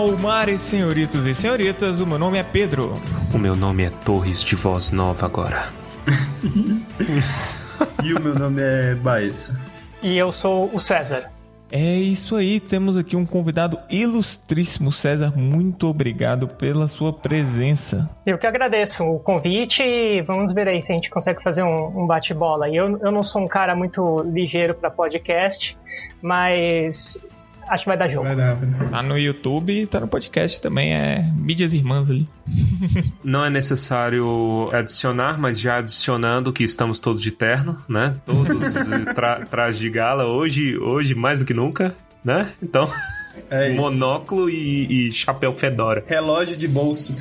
Almares, senhoritos e senhoritas, o meu nome é Pedro. O meu nome é Torres de Voz Nova agora. e o meu nome é Baez. E eu sou o César. É isso aí, temos aqui um convidado ilustríssimo, César. Muito obrigado pela sua presença. Eu que agradeço o convite e vamos ver aí se a gente consegue fazer um, um bate-bola. Eu, eu não sou um cara muito ligeiro para podcast, mas acho que vai dar jogo. Vai dar, Tá no YouTube e tá no podcast também, é mídias irmãs ali. Não é necessário adicionar, mas já adicionando que estamos todos de terno, né? Todos tra trajes de gala hoje, hoje mais do que nunca, né? Então, é monóculo e, e chapéu fedora. Relógio de bolso.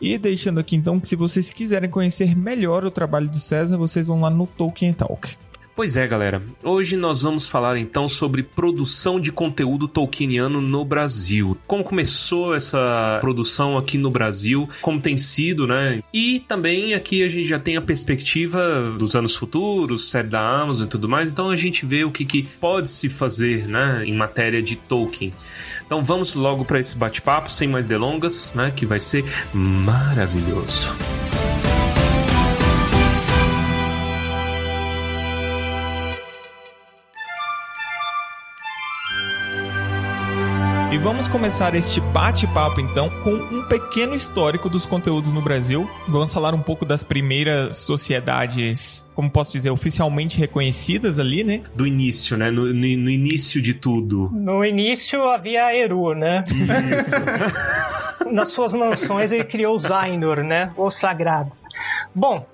E deixando aqui então que se vocês quiserem conhecer melhor o trabalho do César, vocês vão lá no Tolkien Talk. Pois é, galera. Hoje nós vamos falar então sobre produção de conteúdo tolkieniano no Brasil. Como começou essa produção aqui no Brasil, como tem sido, né? E também aqui a gente já tem a perspectiva dos anos futuros, série da Amazon e tudo mais. Então a gente vê o que, que pode se fazer, né, em matéria de Tolkien. Então vamos logo para esse bate-papo, sem mais delongas, né, que vai ser maravilhoso. E vamos começar este bate-papo então com um pequeno histórico dos conteúdos no Brasil. Vamos falar um pouco das primeiras sociedades, como posso dizer, oficialmente reconhecidas ali, né? Do início, né? No, no, no início de tudo. No início havia Eru, né? Isso. Nas suas mansões ele criou os Ainur, né? Os sagrados. Bom,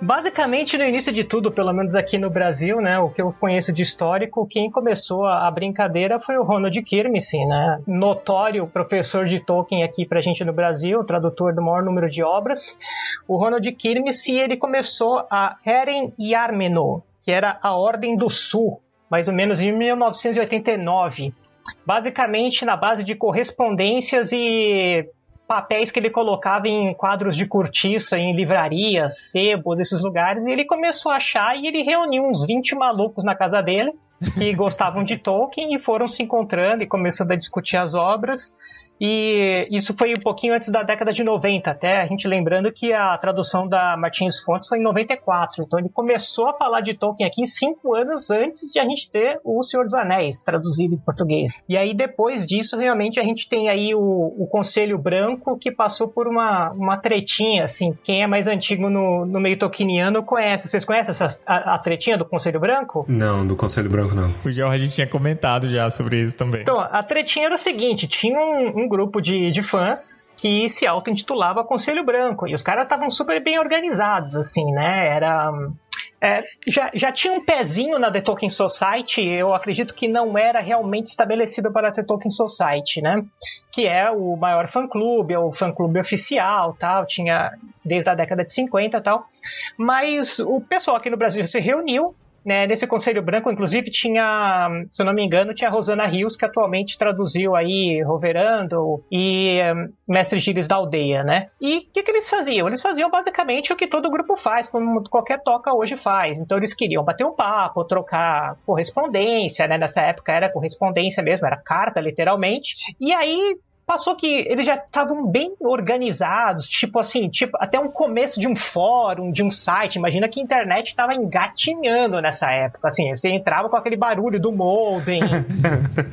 Basicamente, no início de tudo, pelo menos aqui no Brasil, né, o que eu conheço de histórico, quem começou a, brincadeira foi o Ronald Kirmese, né, notório professor de Tolkien aqui pra gente no Brasil, tradutor do maior número de obras. O Ronald Kirmese, ele começou a Heren Yarmeno, que era a Ordem do Sul, mais ou menos em 1989. Basicamente na base de correspondências e papéis que ele colocava em quadros de cortiça, em livrarias, sebos, esses lugares, e ele começou a achar e ele reuniu uns 20 malucos na casa dele que gostavam de Tolkien e foram se encontrando e começando a discutir as obras. E isso foi um pouquinho antes da década de 90, até a gente lembrando que a tradução da Martins Fontes foi em 94. Então ele começou a falar de Tolkien aqui cinco anos antes de a gente ter O Senhor dos Anéis traduzido em português. E aí depois disso, realmente a gente tem aí o, o Conselho Branco que passou por uma, uma tretinha, assim. Quem é mais antigo no, no meio tolkieniano conhece. Vocês conhecem essa, a, a tretinha do Conselho Branco? Não, do Conselho Branco não. O Jorge tinha comentado já sobre isso também. Então, a tretinha era o seguinte: tinha um, um grupo de, de fãs que se auto-intitulava Conselho Branco. E os caras estavam super bem organizados, assim, né? Era. É, já, já tinha um pezinho na The Tolkien Society, eu acredito que não era realmente estabelecido para a The Tolkien Society, né? Que é o maior fã-clube, é o fã-clube oficial, tal, tinha desde a década de 50 tal. Mas o pessoal aqui no Brasil se reuniu né, nesse Conselho Branco, inclusive, tinha, se eu não me engano, tinha a Rosana Rios, que atualmente traduziu aí Roverando e um, Mestre Gires da Aldeia, né? E o que, que eles faziam? Eles faziam basicamente o que todo grupo faz, como qualquer toca hoje faz. Então eles queriam bater um papo, trocar correspondência, né? Nessa época era correspondência mesmo, era carta, literalmente. E aí passou que eles já estavam bem organizados, tipo assim, tipo até um começo de um fórum, de um site. Imagina que a internet estava engatinhando nessa época, assim, você entrava com aquele barulho do modem.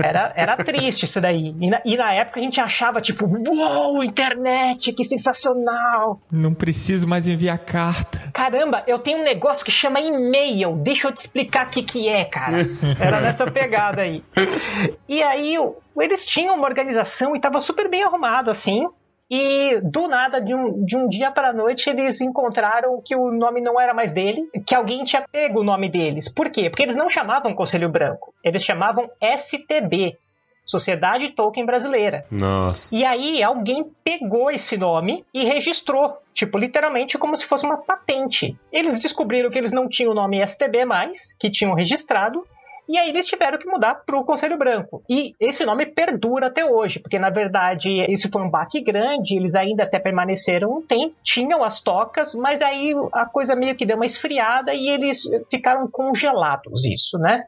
Era, era triste isso daí. E na, e na época a gente achava tipo, uou, internet, que sensacional. Não preciso mais enviar carta. Caramba, eu tenho um negócio que chama e-mail. Deixa eu te explicar o que que é, cara. Era nessa pegada aí. E aí eles tinham uma organização e estava super bem arrumado assim. E do nada, de um, de um dia para a noite, eles encontraram que o nome não era mais dele, que alguém tinha pego o nome deles. Por quê? Porque eles não chamavam Conselho Branco, eles chamavam STB. Sociedade Tolkien Brasileira. Nossa. E aí alguém pegou esse nome e registrou, tipo, literalmente como se fosse uma patente. Eles descobriram que eles não tinham o nome STB mais, que tinham registrado, e aí eles tiveram que mudar para o Conselho Branco. E esse nome perdura até hoje, porque na verdade isso foi um baque grande, eles ainda até permaneceram um tempo, tinham as tocas, mas aí a coisa meio que deu uma esfriada e eles ficaram congelados isso, né?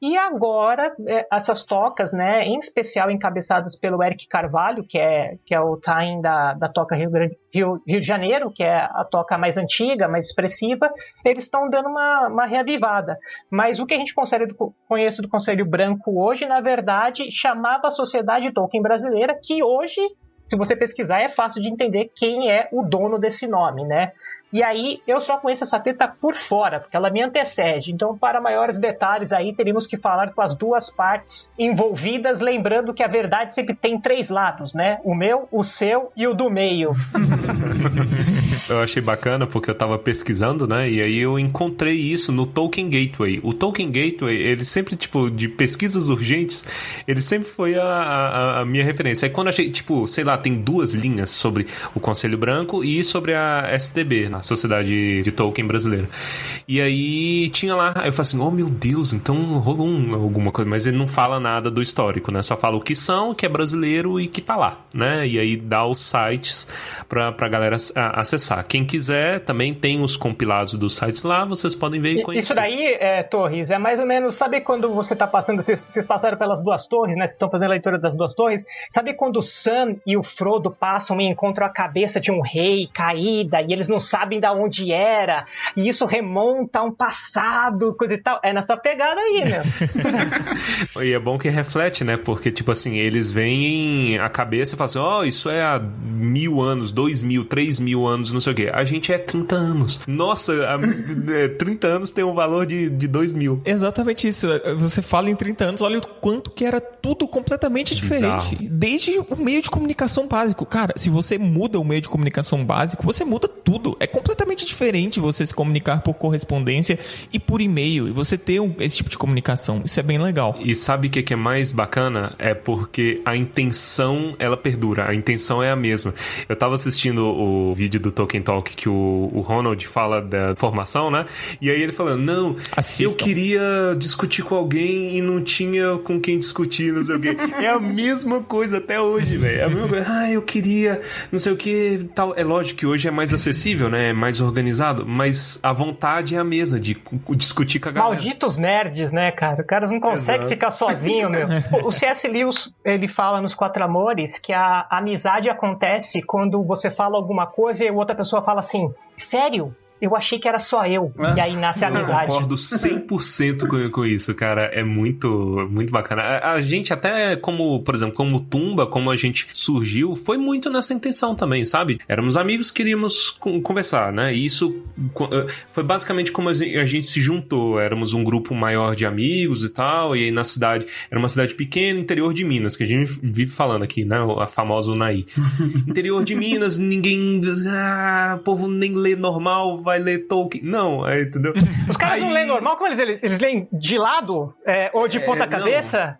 E agora, é, essas tocas, né, em especial encabeçadas pelo Eric Carvalho, que é, que é o time da, da Toca Rio, Grande, Rio, Rio de Janeiro, que é a toca mais antiga, mais expressiva, eles estão dando uma, uma reavivada. Mas o que a gente do, conhece do Conselho Branco hoje, na verdade, chamava a Sociedade Tolkien Brasileira, que hoje se você pesquisar, é fácil de entender quem é o dono desse nome, né? E aí eu só conheço essa treta por fora, porque ela me antecede. Então, para maiores detalhes aí, teríamos que falar com as duas partes envolvidas, lembrando que a verdade sempre tem três lados, né? O meu, o seu e o do meio. eu achei bacana porque eu tava pesquisando, né? E aí eu encontrei isso no Tolkien Gateway. O Tolkien Gateway, ele sempre, tipo, de pesquisas urgentes, ele sempre foi a, a, a minha referência. Aí quando achei, tipo, sei lá, tem duas linhas sobre o Conselho Branco e sobre a STB, né? A Sociedade de Tolkien Brasileira. E aí tinha lá, aí eu falei assim, oh meu Deus, então rolou um, alguma coisa, mas ele não fala nada do histórico, né? Só fala o que são, que é brasileiro e que tá lá, né? E aí dá os sites pra, pra galera acessar. Quem quiser, também tem os compilados dos sites lá, vocês podem ver e conhecer. Isso daí, é, Torres, é mais ou menos, sabe quando você tá passando, vocês, vocês passaram pelas duas torres, né? Vocês estão fazendo a leitura das duas torres, sabe quando o Sam e o Frodo passam e encontram a cabeça de um rei caída e eles não sabem sabem da onde era, e isso remonta a um passado, coisa e tal. É nessa pegada aí, né? e é bom que reflete, né? Porque, tipo assim, eles veem a cabeça e falam assim: ó, oh, isso é há mil anos, dois mil, três mil anos, não sei o quê. A gente é 30 anos. Nossa, a, é, 30 anos tem um valor de, de dois mil. Exatamente isso. Você fala em 30 anos, olha o quanto que era tudo completamente diferente. Bizarro. Desde o meio de comunicação básico. Cara, se você muda o meio de comunicação básico, você muda tudo. É completamente diferente você se comunicar por correspondência e por e-mail. E você ter esse tipo de comunicação. Isso é bem legal. E sabe o que é mais bacana? É porque a intenção, ela perdura. A intenção é a mesma. Eu tava assistindo o vídeo do Tolkien Talk que o, o Ronald fala da formação, né? E aí ele falando, não, Assistam. eu queria discutir com alguém e não tinha com quem discutir, não sei o quê. É a mesma coisa até hoje, velho. É a mesma coisa. Ah, eu queria, não sei o que, tal. É lógico que hoje é mais acessível, né? Mais organizado, mas a vontade é a mesma de discutir com a galera. Malditos nerds, né, cara? O cara não consegue Exato. ficar sozinho, meu. o C.S. Lewis, ele fala nos Quatro Amores que a amizade acontece quando você fala alguma coisa e a outra pessoa fala assim, sério? Eu achei que era só eu. Ah, e aí nasce a amizade. Eu concordo 100% com, com isso, cara. É muito, muito bacana. A, a, gente até como, por exemplo, como Tumba, como a gente surgiu, foi muito nessa intenção também, sabe? Éramos amigos, queríamos conversar, né? E isso eh, foi basicamente como a gente se juntou. Éramos um grupo maior de amigos e tal, e aí na cidade, era uma cidade pequena, interior de Minas, que a gente vive falando aqui, né? A famosa Unai. interior de Minas, ninguém... Ah, o povo nem lê normal, vai ler Tolkien. Não, aí, entendeu? Os caras aí... não leem normal? Como eles, eles, eles leem de lado? É, ou de é, ponta cabeça?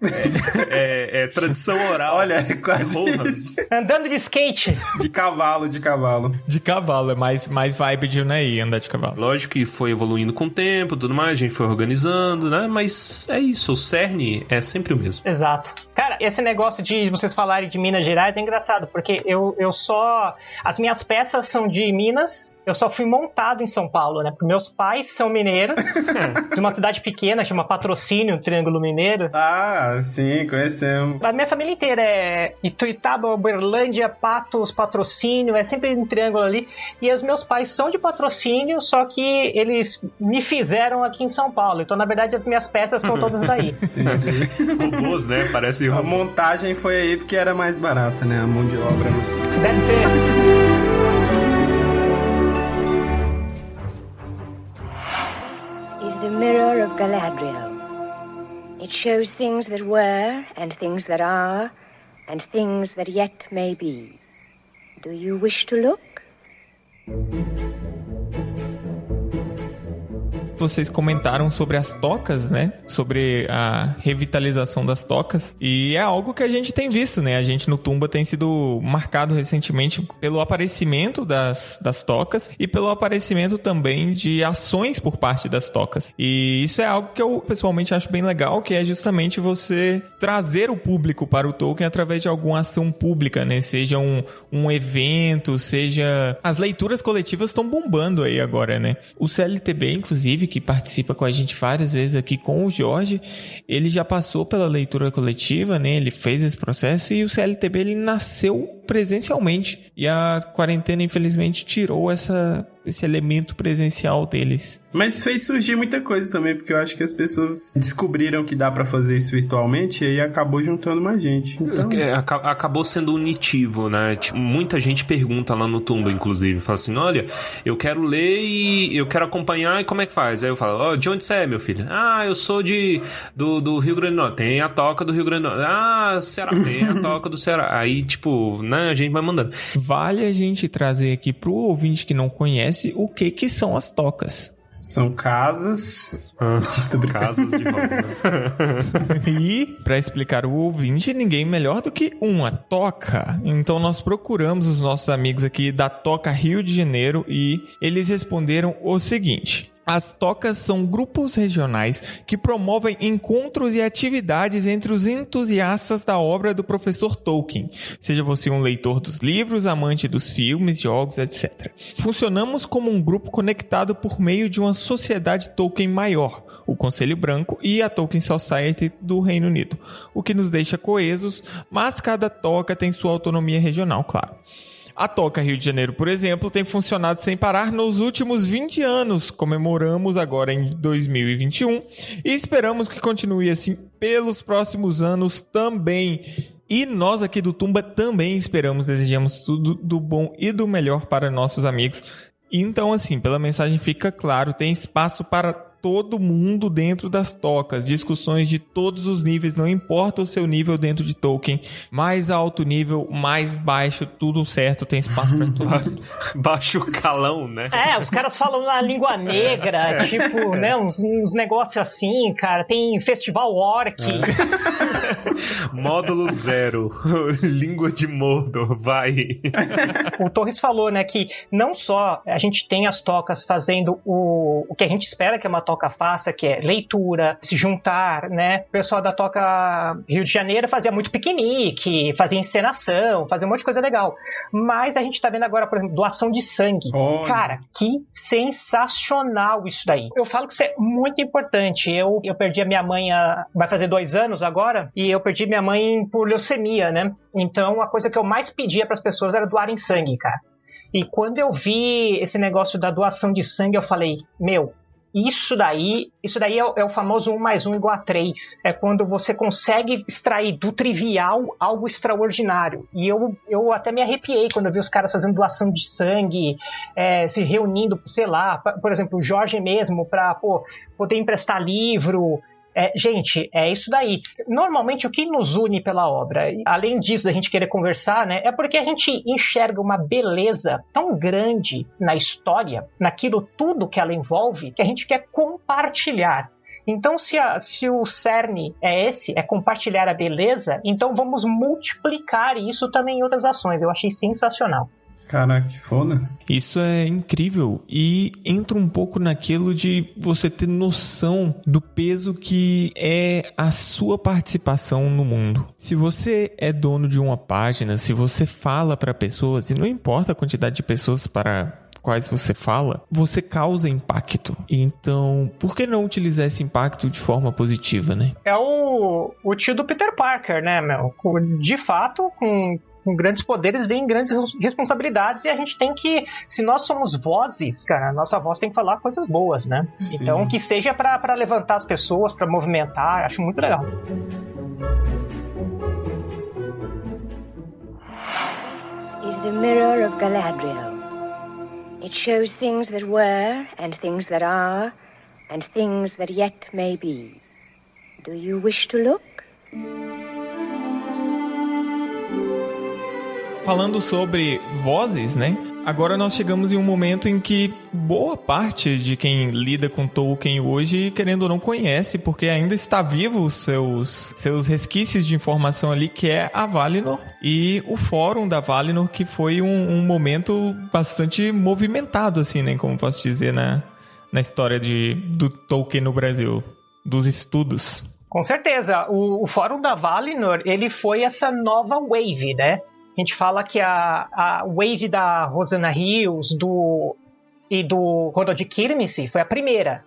É, é, é, tradição oral. Olha, é quase isso. Andando de skate. De cavalo, de cavalo. De cavalo, é mais, mais vibe de Unai, andar de cavalo. Lógico que foi evoluindo com o tempo tudo mais, a gente foi organizando, né? Mas é isso, o cerne é sempre o mesmo. Exato. Cara, esse negócio de vocês falarem de Minas Gerais é engraçado, porque eu, eu só. As minhas peças são de Minas, eu só fui montado em São Paulo, né? Porque meus pais são mineiros, de uma cidade pequena, chama Patrocínio, Triângulo Mineiro. Ah, sim, conhecemos. A minha família inteira é Ituiutaba, Uberlândia, Patos, Patrocínio, é sempre um triângulo ali. E os meus pais são de Patrocínio, só que eles me fizeram aqui em São Paulo. Então, na verdade, as minhas peças são todas daí. Entendi. Robôs, né? Parece a montagem foi aí porque era mais barata, né? A mão de obra. Mas... Deve ser. Mirror of Galadriel. It shows things that were, and things that are, and things that yet may be. Do you wish to look? Vocês comentaram sobre as tocas, né? Sobre a revitalização das tocas. E é algo que a gente tem visto, né? A gente no Tumba tem sido marcado recentemente pelo aparecimento das, das tocas e pelo aparecimento também de ações por parte das tocas. E isso é algo que eu pessoalmente acho bem legal, que é justamente você trazer o público para o Tolkien através de alguma ação pública, né? Seja um, um evento, seja. As leituras coletivas estão bombando aí agora, né? O CLTB, inclusive, que participa com a gente várias vezes aqui com o Jorge, ele já passou pela leitura coletiva, né? Ele fez esse processo e o CLTB ele nasceu presencialmente. E a quarentena, infelizmente, tirou essa, esse elemento presencial deles. Mas fez surgir muita coisa também, porque eu acho que as pessoas descobriram que dá para fazer isso virtualmente e aí acabou juntando mais gente. Então... É, acabou sendo unitivo, né? Tipo, muita gente pergunta lá no Tumba, inclusive, fala assim: olha, eu quero ler e eu quero acompanhar, e como é que faz? Aí eu falo, oh, de onde você é, meu filho? Ah, eu sou de do, do Rio Grande do Norte. Tem a toca do Rio Grande do Norte. Ah, Ceará, tem a toca do Ceará. Aí, tipo, né, a gente vai mandando. Vale a gente trazer aqui pro ouvinte que não conhece o que que são as tocas. São casas. Ah, casas de roda. e, para explicar o ouvinte, ninguém melhor do que uma toca. Então, nós procuramos os nossos amigos aqui da Toca Rio de Janeiro e eles responderam o seguinte. As tocas são grupos regionais que promovem encontros e atividades entre os entusiastas da obra do professor Tolkien, seja você um leitor dos livros, amante dos filmes, jogos, etc. Funcionamos como um grupo conectado por meio de uma sociedade Tolkien maior, o Conselho Branco e a Tolkien Society do Reino Unido, o que nos deixa coesos, mas cada toca tem sua autonomia regional, claro. A Toca Rio de Janeiro, por exemplo, tem funcionado sem parar nos últimos 20 anos. Comemoramos agora em 2021 e esperamos que continue assim pelos próximos anos também. E nós aqui do Tumba também esperamos, desejamos tudo do bom e do melhor para nossos amigos. Então, assim, pela mensagem fica claro, tem espaço para todo mundo dentro das tocas, discussões de todos os níveis, não importa o seu nível dentro de Tolkien, mais alto nível, mais baixo, tudo certo, tem espaço para tudo. Baixo calão, né? É, os caras falam na língua negra, é. tipo, né, uns, uns negócios assim, cara, tem festival orc. É. Módulo zero, língua de Mordor, vai. o Torres falou, né, que não só a gente tem as tocas fazendo o, o que a gente espera que é uma Toca faça, que é leitura, se juntar, né? O pessoal da Toca Rio de Janeiro fazia muito piquenique, fazia encenação, fazia um monte de coisa legal. Mas a gente tá vendo agora, por exemplo, doação de sangue. Cara, que sensacional isso daí. Eu falo que isso é muito importante. Eu, eu perdi a minha mãe, a, vai fazer dois anos agora, e eu perdi minha mãe por leucemia, né? Então a coisa que eu mais pedia para as pessoas era doarem sangue, cara. E quando eu vi esse negócio da doação de sangue, eu falei: Meu, isso daí, isso daí é, é, o famoso 1 mais 1 igual a 3. É quando você consegue extrair do trivial algo extraordinário. E eu, eu até me arrepiei quando eu vi os caras fazendo doação de sangue, é, se reunindo, sei lá, por exemplo, o Jorge mesmo, para poder emprestar livro, é, gente, é isso daí. Normalmente, o que nos une pela obra, além disso da gente querer conversar, né, é porque a gente enxerga uma beleza tão grande na história, naquilo tudo que ela envolve, que a gente quer compartilhar. Então, se, a, se, o cerne é esse, é compartilhar a beleza, então vamos multiplicar isso também em outras ações. Eu achei sensacional. Caraca, que foda. Isso é incrível e entra um pouco naquilo de você ter noção do peso que é a sua participação no mundo. Se você é dono de uma página, se você fala para pessoas, e não importa a quantidade de pessoas para quais você fala, você causa impacto. Então, por que não utilizar esse impacto de forma positiva, né? É o, o tio do Peter Parker, né, meu? De fato, com com grandes poderes vem grandes responsabilidades e a gente tem que, se nós somos vozes, cara, nossa voz tem que falar coisas boas, né? Sim. Então que seja para levantar as pessoas, para movimentar, acho muito legal. Is the mirror of Galadriel. It shows things that were and things that are and things that yet may be. Do you wish to look? Falando sobre vozes, né? Agora nós chegamos em um momento em que boa parte de quem lida com Tolkien hoje, querendo ou não, conhece, porque ainda está vivo os seus, seus resquícios de informação ali, que é a Valinor e o fórum da Valinor, que foi um, um momento bastante movimentado, assim, né? Como posso dizer, na, na história de, do Tolkien no Brasil, dos estudos. Com certeza. O, o fórum da Valinor, ele foi essa nova wave, né? A gente fala que a, a wave da Rosana Rios do, e do Ronald Kirmese foi a primeira.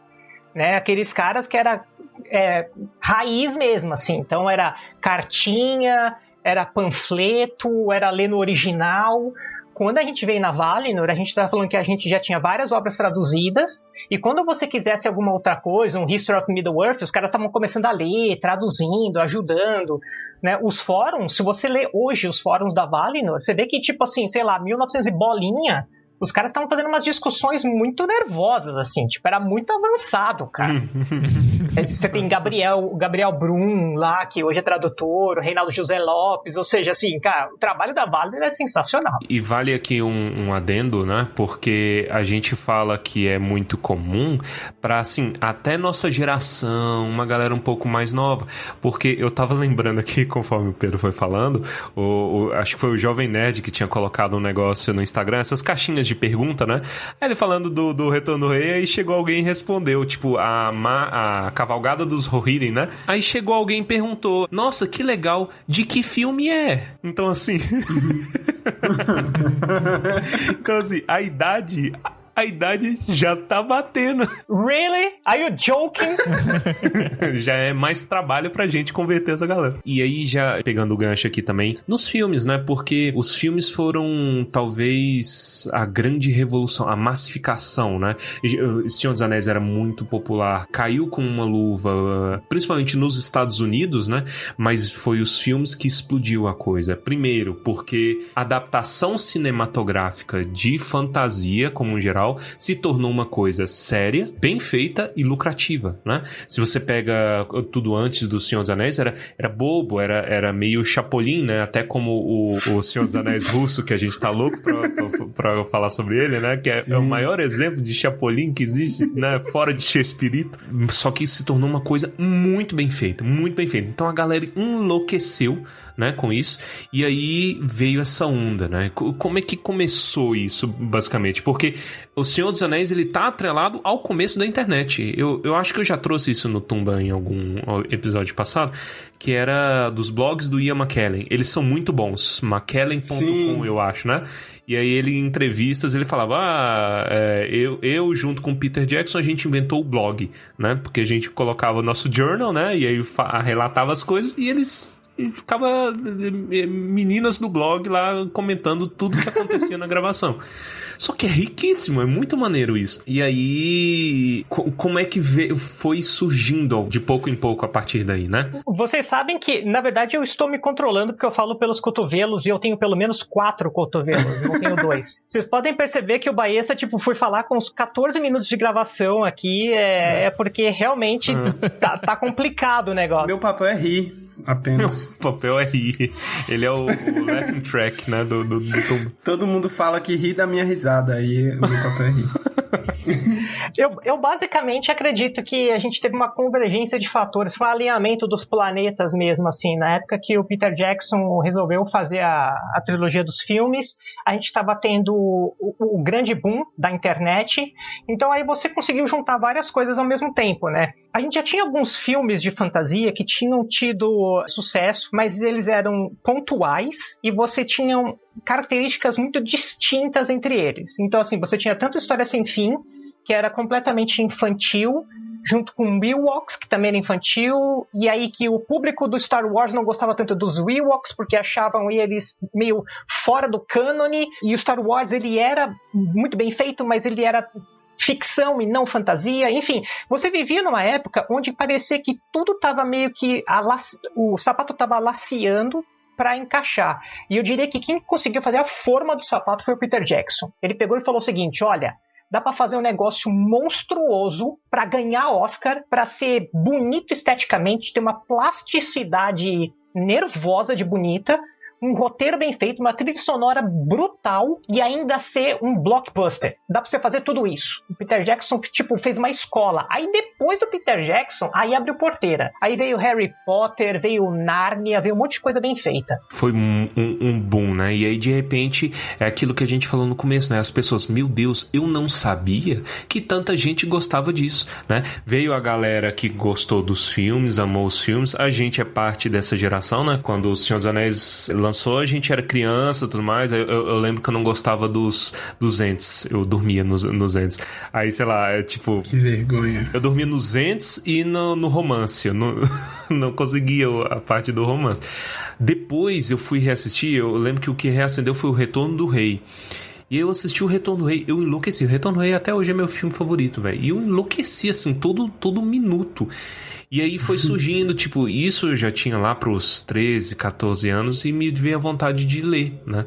né? Aqueles caras que era é, raiz mesmo, assim. Então era cartinha, era panfleto, era ler no original. Quando a gente veio na Valinor, a gente estava falando que a gente já tinha várias obras traduzidas, e quando você quisesse alguma outra coisa, um History of Middle-earth, os caras estavam começando a ler, traduzindo, ajudando. Né? Os fóruns, se você lê hoje os fóruns da Valinor, você vê que, tipo assim, sei lá, 1900 e bolinha, os caras estavam fazendo umas discussões muito nervosas, assim, tipo, era muito avançado, cara. Você tem Gabriel, Gabriel Brum lá, que hoje é tradutor, o Reinaldo José Lopes, ou seja, assim, cara, o trabalho da Valder é sensacional. E vale aqui um, um adendo, né? Porque a gente fala que é muito comum para assim, até nossa geração, uma galera um pouco mais nova. Porque eu tava lembrando aqui, conforme o Pedro foi falando, o, o acho que foi o Jovem Nerd que tinha colocado um negócio no Instagram, essas caixinhas de pergunta, né? Aí ele falando do, do Retorno do Rei, aí chegou alguém e respondeu, tipo, a, Ma, a Cavalgada dos Rohirrim, né? Aí chegou alguém e perguntou, nossa, que legal, de que filme é? Então, assim... então, assim, a idade a idade já tá batendo. Really? Are you joking? já é mais trabalho pra gente converter essa galera. E aí, já pegando o gancho aqui também, nos filmes, né? Porque os filmes foram talvez a grande revolução, a massificação, né? Senhor dos Anéis era muito popular, caiu com uma luva, principalmente nos Estados Unidos, né? Mas foi os filmes que explodiu a coisa. Primeiro, porque adaptação cinematográfica de fantasia, como em geral, se tornou uma coisa séria, bem feita e lucrativa, né? Se você pega tudo antes do Senhor dos Anéis, era, era bobo, era, era meio chapolim, né? Até como o, o Senhor dos Anéis russo, que a gente tá louco pra, pra, pra falar sobre ele, né? Que é, é, o maior exemplo de chapolim que existe, né? Fora de Shakespeare. Só que se tornou uma coisa muito bem feita, muito bem feita. Então a galera enlouqueceu né, com isso. E aí veio essa onda, né? Como é que começou isso, basicamente? Porque o Senhor dos Anéis, ele tá atrelado ao começo da internet. Eu, eu acho que eu já trouxe isso no Tumba em algum episódio passado, que era dos blogs do Ian McKellen. Eles são muito bons. McKellen.com, eu acho, né? E aí ele, em entrevistas, ele falava: Ah, é, eu, eu junto com o Peter Jackson, a gente inventou o blog, né? Porque a gente colocava o nosso journal, né? E aí relatava as coisas e eles ficava eh, meninas do blog lá comentando tudo que acontecia na gravação. Só que é riquíssimo, é muito maneiro isso. E aí, como é que veio, foi surgindo de pouco em pouco a partir daí, né? Vocês sabem que, na verdade, eu estou me controlando porque eu falo pelos cotovelos e eu tenho pelo menos quatro cotovelos, não tenho dois. Vocês podem perceber que o Baessa, tipo, foi falar com uns 14 minutos de gravação aqui, é, é porque realmente uhum. tá, tá complicado o negócio. Meu papel é rir apenas. O papel é rir. Ele é o, o laughing track, né? Do, do, do, Todo mundo fala que ri da minha risada, aí o eu, eu basicamente acredito que a gente teve uma convergência de fatores, foi um alinhamento dos planetas mesmo, assim, na época que o Peter Jackson resolveu fazer a, a trilogia dos filmes, a gente estava tendo o, o, grande boom da internet, então aí você conseguiu juntar várias coisas ao mesmo tempo, né? A gente já tinha alguns filmes de fantasia que tinham tido sucesso, mas eles eram pontuais e você tinha características muito distintas entre eles. Então, assim, você tinha tanto História Sem Fim, que era completamente infantil, junto com Ewoks, que também era infantil, e aí que o público do Star Wars não gostava tanto dos Ewoks, porque achavam eles meio fora do cânone, e o Star Wars ele era muito bem feito, mas ele era ficção e não fantasia, enfim, você vivia numa época onde parecia que tudo estava meio que o sapato estava laciando para encaixar. E eu diria que quem conseguiu fazer a forma do sapato foi o Peter Jackson. Ele pegou e falou o seguinte: olha, dá para fazer um negócio monstruoso para ganhar Oscar, para ser bonito esteticamente, ter uma plasticidade nervosa de bonita, um roteiro bem feito, uma trilha sonora brutal e ainda ser um blockbuster. Dá pra você fazer tudo isso. O Peter Jackson, tipo, fez uma escola. Aí depois do Peter Jackson, aí abriu porteira. Aí veio Harry Potter, veio Narnia, veio um monte de coisa bem feita. Foi um, um, um boom, né? E aí, de repente, é aquilo que a gente falou no começo, né? As pessoas, meu Deus, eu não sabia que tanta gente gostava disso, né? Veio a galera que gostou dos filmes, amou os filmes. A gente é parte dessa geração, né? Quando o Senhor dos Anéis lançou lançou, a gente era criança e tudo mais. Eu, eu, eu, lembro que eu não gostava dos, dos entes. Eu dormia nos, nos entes. Aí, sei lá, é tipo. Que vergonha. Eu dormia nos entes e no, no romance. Eu não, não conseguia a parte do romance. Depois eu fui reassistir. Eu lembro que o que reacendeu foi o Retorno do Rei. E eu assisti o Retorno do Rei, eu enlouqueci. O Retorno do Rei até hoje é meu filme favorito, velho. E eu enlouqueci, assim, todo, todo minuto. E aí foi surgindo, tipo, isso eu já tinha lá pros 13, 14 anos e me veio a vontade de ler, né?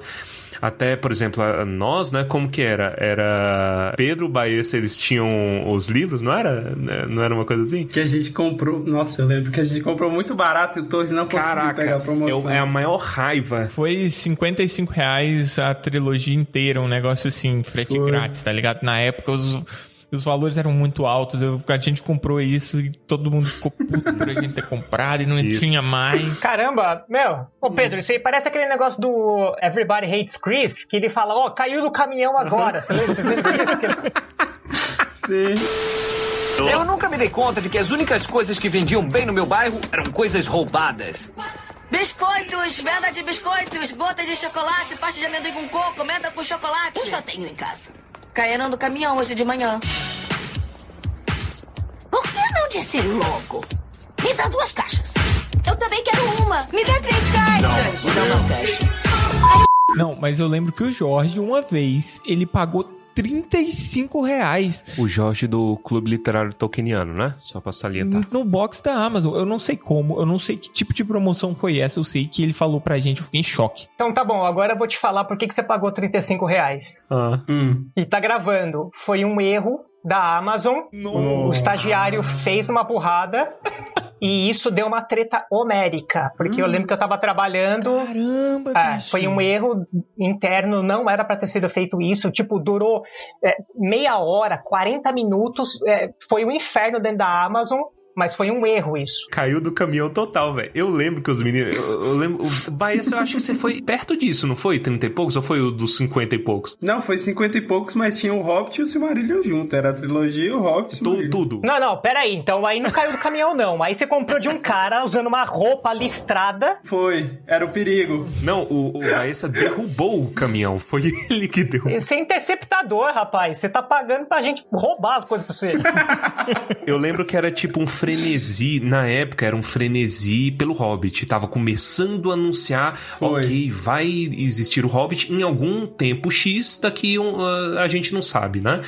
Até, por exemplo, nós, né, como que era? Era Pedro, Baessa, eles tinham os livros, não era? Né, não era uma coisa assim? Que a gente comprou, nossa, eu lembro que a gente comprou muito barato e o Torres não conseguiu Caraca, pegar a promoção. É, é a maior raiva. Foi 55 reais a trilogia inteira, um negócio assim, frete grátis, tá ligado? Na época os os valores eram muito altos. Eu, a gente comprou isso e todo mundo ficou puto por a gente ter comprado e não isso. tinha mais. Caramba, meu. Ô Pedro, isso aí parece aquele negócio do Everybody Hates Chris, que ele fala, ó, oh, caiu no caminhão agora. Você lembra, disso? Sim. Eu nunca me dei conta de que as únicas coisas que vendiam bem no meu bairro eram coisas roubadas. Biscoitos, venda de biscoitos, gotas de chocolate, pasta de amendoim com coco, menta com chocolate. Eu só tenho em casa. Caíram do caminhão hoje de manhã. Por que não disse logo? Me dá duas caixas. Eu também quero uma. Me dá três caixas. Não, não, não quero. Não, mas eu lembro que o Jorge, uma vez, ele pagou 35 reais. O Jorge do Clube Literário Tolkieniano, né? Só pra salientar. No box da Amazon. Eu não sei como, eu não sei que tipo de promoção foi essa. Eu sei que ele falou pra gente, eu fiquei em choque. Então tá bom, agora eu vou te falar por que, que você pagou 35 reais. Ah. Hum. E tá gravando. Foi um erro da Amazon. Nossa. O estagiário fez uma burrada. E isso deu uma treta homérica, porque hum. eu lembro que eu tava trabalhando. Caramba, é, Foi um erro interno, não era para ter sido feito isso. Tipo, durou é, meia hora, 40 minutos. É, foi um inferno dentro da Amazon. Mas foi um erro isso. Caiu do caminhão total, velho. Eu lembro que os meninos. Eu, eu lembro. O Baez, eu acho que você foi perto disso, não foi? 30 e poucos? Ou foi o dos 50 e poucos? Não, foi 50 e poucos, mas tinha o Hobbit e o Silmarillion junto. Era a trilogia, o Hobbit e o Tudo. Não, não, peraí. Então aí não caiu do caminhão, não. Aí você comprou de um cara usando uma roupa listrada. Foi. Era o perigo. Não, o, o Baessa derrubou o caminhão. Foi ele que derrubou. Você é interceptador, rapaz. Você tá pagando pra gente roubar as coisas pra você. eu lembro que era tipo um frenesi, na época era um frenesi pelo Hobbit. Tava começando a anunciar, Foi. ok, vai existir o Hobbit em algum tempo X, daqui uh, a gente não sabe, né?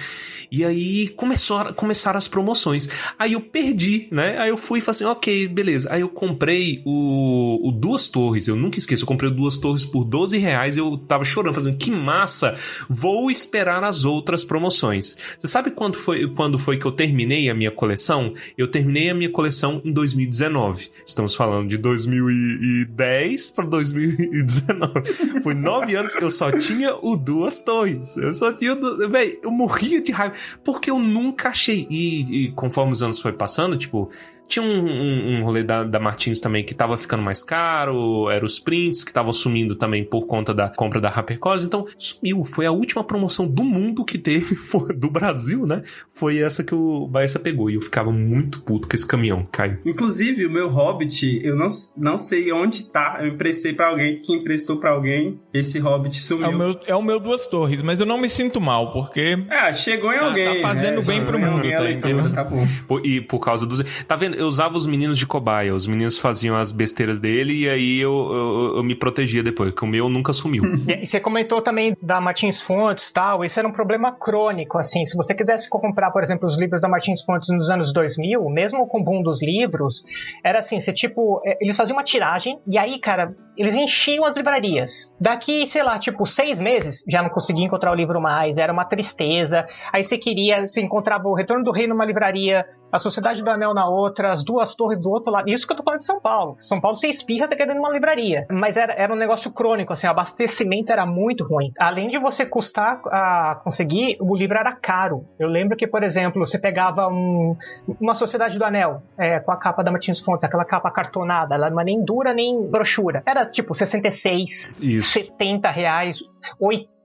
E aí começou, começaram as promoções. Aí eu perdi, né? Aí eu fui e falei assim, ok, beleza. Aí eu comprei o, o Duas Torres, eu nunca esqueço, eu comprei o Duas Torres por 12 reais eu tava chorando, fazendo, que massa, vou esperar as outras promoções. Você sabe quando foi, quando foi que eu terminei a minha coleção? Eu terminei a minha coleção em 2019. Estamos falando de 2010 para 2019. Foi nove anos que eu só tinha o Duas Torres. Eu só tinha. Véi, eu morria de raiva. Porque eu nunca achei. E, e conforme os anos foi passando, tipo, tinha um, um, um rolê da, da, Martins também que tava ficando mais caro, eram os prints que estavam sumindo também por conta da compra da HarperCollins, então sumiu. Foi a última promoção do mundo que teve, foi, do Brasil, né? Foi essa que o Baessa pegou e eu ficava muito puto com esse caminhão, Caio. Inclusive, o meu Hobbit, eu não, não sei onde tá, eu emprestei para alguém que emprestou para alguém, esse Hobbit sumiu. É o, meu, é o meu Duas Torres, mas eu não me sinto mal, porque... É, chegou em alguém. Tá, tá fazendo né? bem pro mundo, tá, leitura, tá bom. E por causa dos... Tá vendo? Eu usava os meninos de cobaia. Os meninos faziam as besteiras dele e aí eu, eu, eu me protegia depois, que o meu nunca sumiu. e você comentou também da Martins Fontes tal, isso era um problema crônico, assim. Se você quisesse comprar, por exemplo, os livros da Martins Fontes nos anos 2000, mesmo com o boom dos livros, era assim, você tipo, é, eles faziam uma tiragem e aí, cara, eles enchiam as livrarias. Daqui, sei lá, tipo, seis meses, já não conseguia encontrar o livro mais, era uma tristeza. Aí você queria, você encontrava o Retorno do Rei numa livraria, a Sociedade do Anel na outra, as duas torres do outro lado. Isso que eu tô falando de São Paulo. São Paulo você espirra, você quer dentro de uma livraria. Mas era, era um negócio crônico, assim, o abastecimento era muito ruim. Além de você custar a conseguir, o livro era caro. Eu lembro que, por exemplo, você pegava um, uma Sociedade do Anel, é, com a capa da Martins Fontes, aquela capa cartonada, ela não é nem dura nem brochura. Era tipo 66, Isso. 70 reais, 80.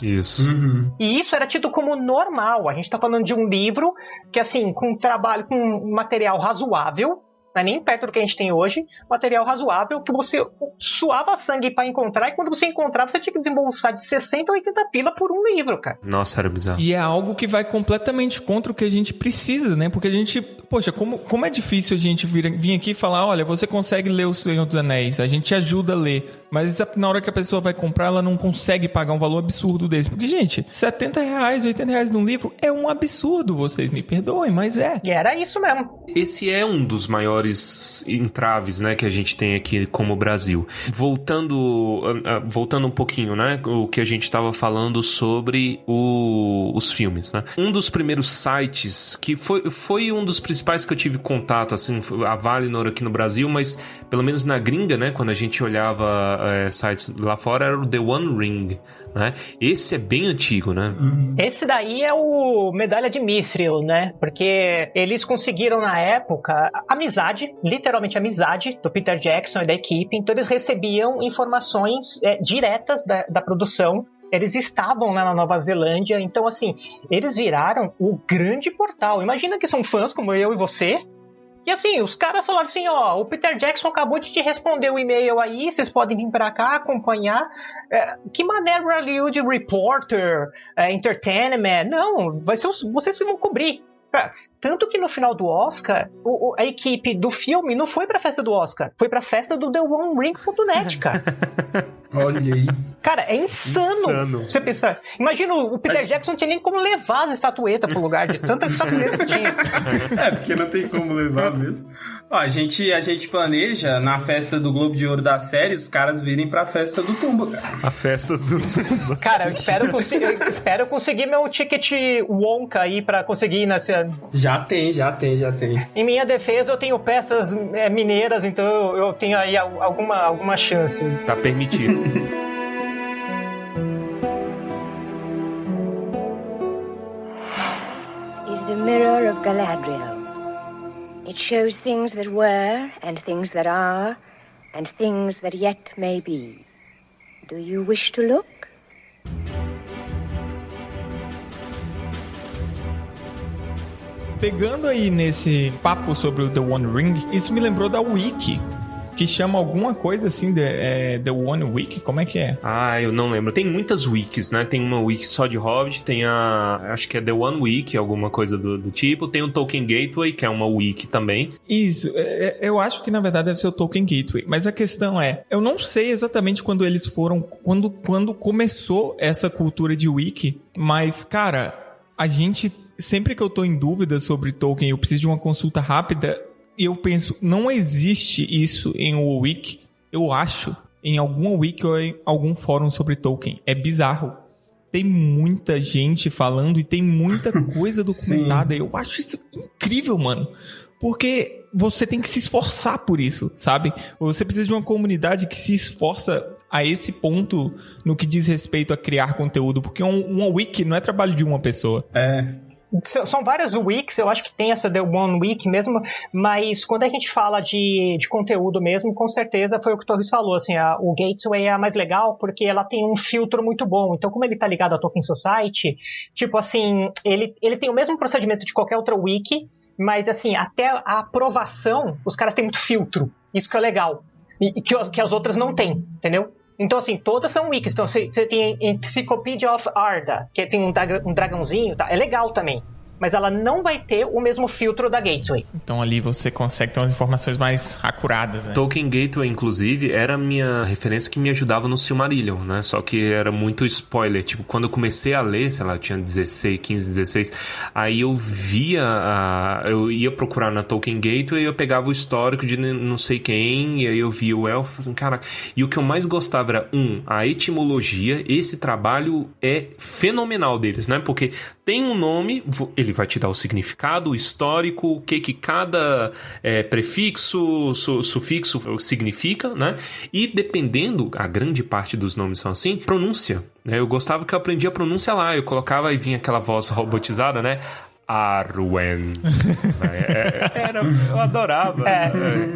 Isso. Uhum. E isso era tido como normal. A gente tá falando de um livro que, assim, com trabalho, com material razoável, não é nem perto do que a gente tem hoje, material razoável que você suava sangue para encontrar e quando você encontrava você tinha que desembolsar de 60 a 80 pila por um livro, cara. Nossa, era bizarro. E é algo que vai completamente contra o que a gente precisa, né? Porque a gente, poxa, como, como é difícil a gente vir, vir aqui e falar, olha, você consegue ler O Senhor dos Anéis, a gente te ajuda a ler. Mas na hora que a pessoa vai comprar, ela não consegue pagar um valor absurdo desse. Porque, gente, 70 reais, 80 reais num livro é um absurdo, vocês me perdoem, mas é. E era isso mesmo. Esse é um dos maiores entraves, né, que a gente tem aqui como Brasil. Voltando, ah, ah, voltando um pouquinho, né, o que a gente estava falando sobre o, os filmes, né. Um dos primeiros sites que foi, foi um dos principais que eu tive contato, assim, a Valinor aqui no Brasil, mas pelo menos na gringa, né, quando a gente olhava é, sites lá fora, era o The One Ring, né? Esse é bem antigo, né? Esse daí é o Medalha de Mithril, né? Porque eles conseguiram na época amizade, literalmente amizade, do Peter Jackson e da equipe. Então eles recebiam informações é, diretas da, da produção eles estavam lá na Nova Zelândia, então assim, eles viraram o grande portal. Imagina que são fãs como eu e você, e assim, os caras falaram assim, ó, o Peter Jackson acabou de te responder o e-mail aí, vocês podem vir pra cá acompanhar. É, que maneira Hollywood Reporter, é, Entertainment, não, vai ser os, vocês que vão cobrir. Tanto que no final do Oscar, o, o, a equipe do filme não foi pra festa do Oscar, foi pra festa do The One Ring.net, cara. Olha aí. Cara, é insano, insano. você pensar. Imagina, o Peter Jackson não tinha nem como levar as estatuetas pro lugar de tanta estatueta que tinha. É, porque não tem como levar mesmo. Ó, a gente, a gente planeja na festa do Globo de Ouro da série os caras virem pra festa do Tumba, cara. A festa do Tumba. Cara, eu espero, eu espero conseguir meu ticket Wonka aí pra conseguir ir nessa. Já tem, já tem, já tem. Em minha defesa, eu tenho peças é, mineiras, então eu, eu tenho aí alguma, alguma chance. Tá permitido. the mirror of Galadriel. It shows things that were, and things that are, and things that yet may be. Do you wish to look? Pegando aí nesse papo sobre o The One Ring, isso me lembrou da Wiki, que chama alguma coisa assim de é, The One Wiki? Como é que é? Ah, eu não lembro. Tem muitas wikis, né? Tem uma wiki só de Hobbit, tem a. Acho que é The One Wiki, alguma coisa do, do tipo. Tem o Tolkien Gateway, que é uma wiki também. Isso, é, é, eu acho que na verdade deve ser o Tolkien Gateway. Mas a questão é, eu não sei exatamente quando eles foram. Quando, quando começou essa cultura de wiki, mas, cara, a gente. Sempre que eu tô em dúvida sobre Tolkien, eu preciso de uma consulta rápida, e eu penso, não existe isso em um wiki, eu acho, em alguma wiki ou em algum fórum sobre Tolkien. É bizarro. Tem muita gente falando e tem muita coisa documentada. eu acho isso incrível, mano. Porque você tem que se esforçar por isso, sabe? Você precisa de uma comunidade que se esforça a esse ponto no que diz respeito a criar conteúdo, porque um, uma wiki não é trabalho de uma pessoa. É, são várias weeks, eu acho que tem essa The One Week mesmo, mas quando a gente fala de, de conteúdo mesmo, com certeza foi o que o Torres falou, assim, a, o Gateway é a mais legal porque ela tem um filtro muito bom. Então, como ele tá ligado à Tolkien Society, tipo assim, ele, ele tem o mesmo procedimento de qualquer outra wiki, mas assim, até a aprovação, os caras têm muito filtro. Isso que é legal. E, que, que as outras não têm, entendeu? Então, assim, todas são wikis. Então, você tem Encyclopedia of Arda, que tem um, dragãozinho, tá? é legal também mas ela não vai ter o mesmo filtro da Gateway. Então ali você consegue ter umas informações mais acuradas, né? Tolkien Gateway, inclusive, era a minha referência que me ajudava no Silmarillion, né? Só que era muito spoiler. Tipo, quando eu comecei a ler, sei lá, eu tinha 16, 15, 16, aí eu via, a... eu ia procurar na Tolkien Gateway e eu pegava o histórico de não sei quem, e aí eu via o elfo, assim, cara... E o que eu mais gostava era, um, a etimologia, esse trabalho é fenomenal deles, né? Porque tem um nome, ele vai te dar o significado, o histórico, o que que cada é, prefixo, su, sufixo significa, né? E dependendo, a grande parte dos nomes são assim, pronúncia. Né? Eu gostava que eu aprendia a pronúncia lá, eu colocava e vinha aquela voz robotizada, né? Arwen. É, é, era, eu adorava. É.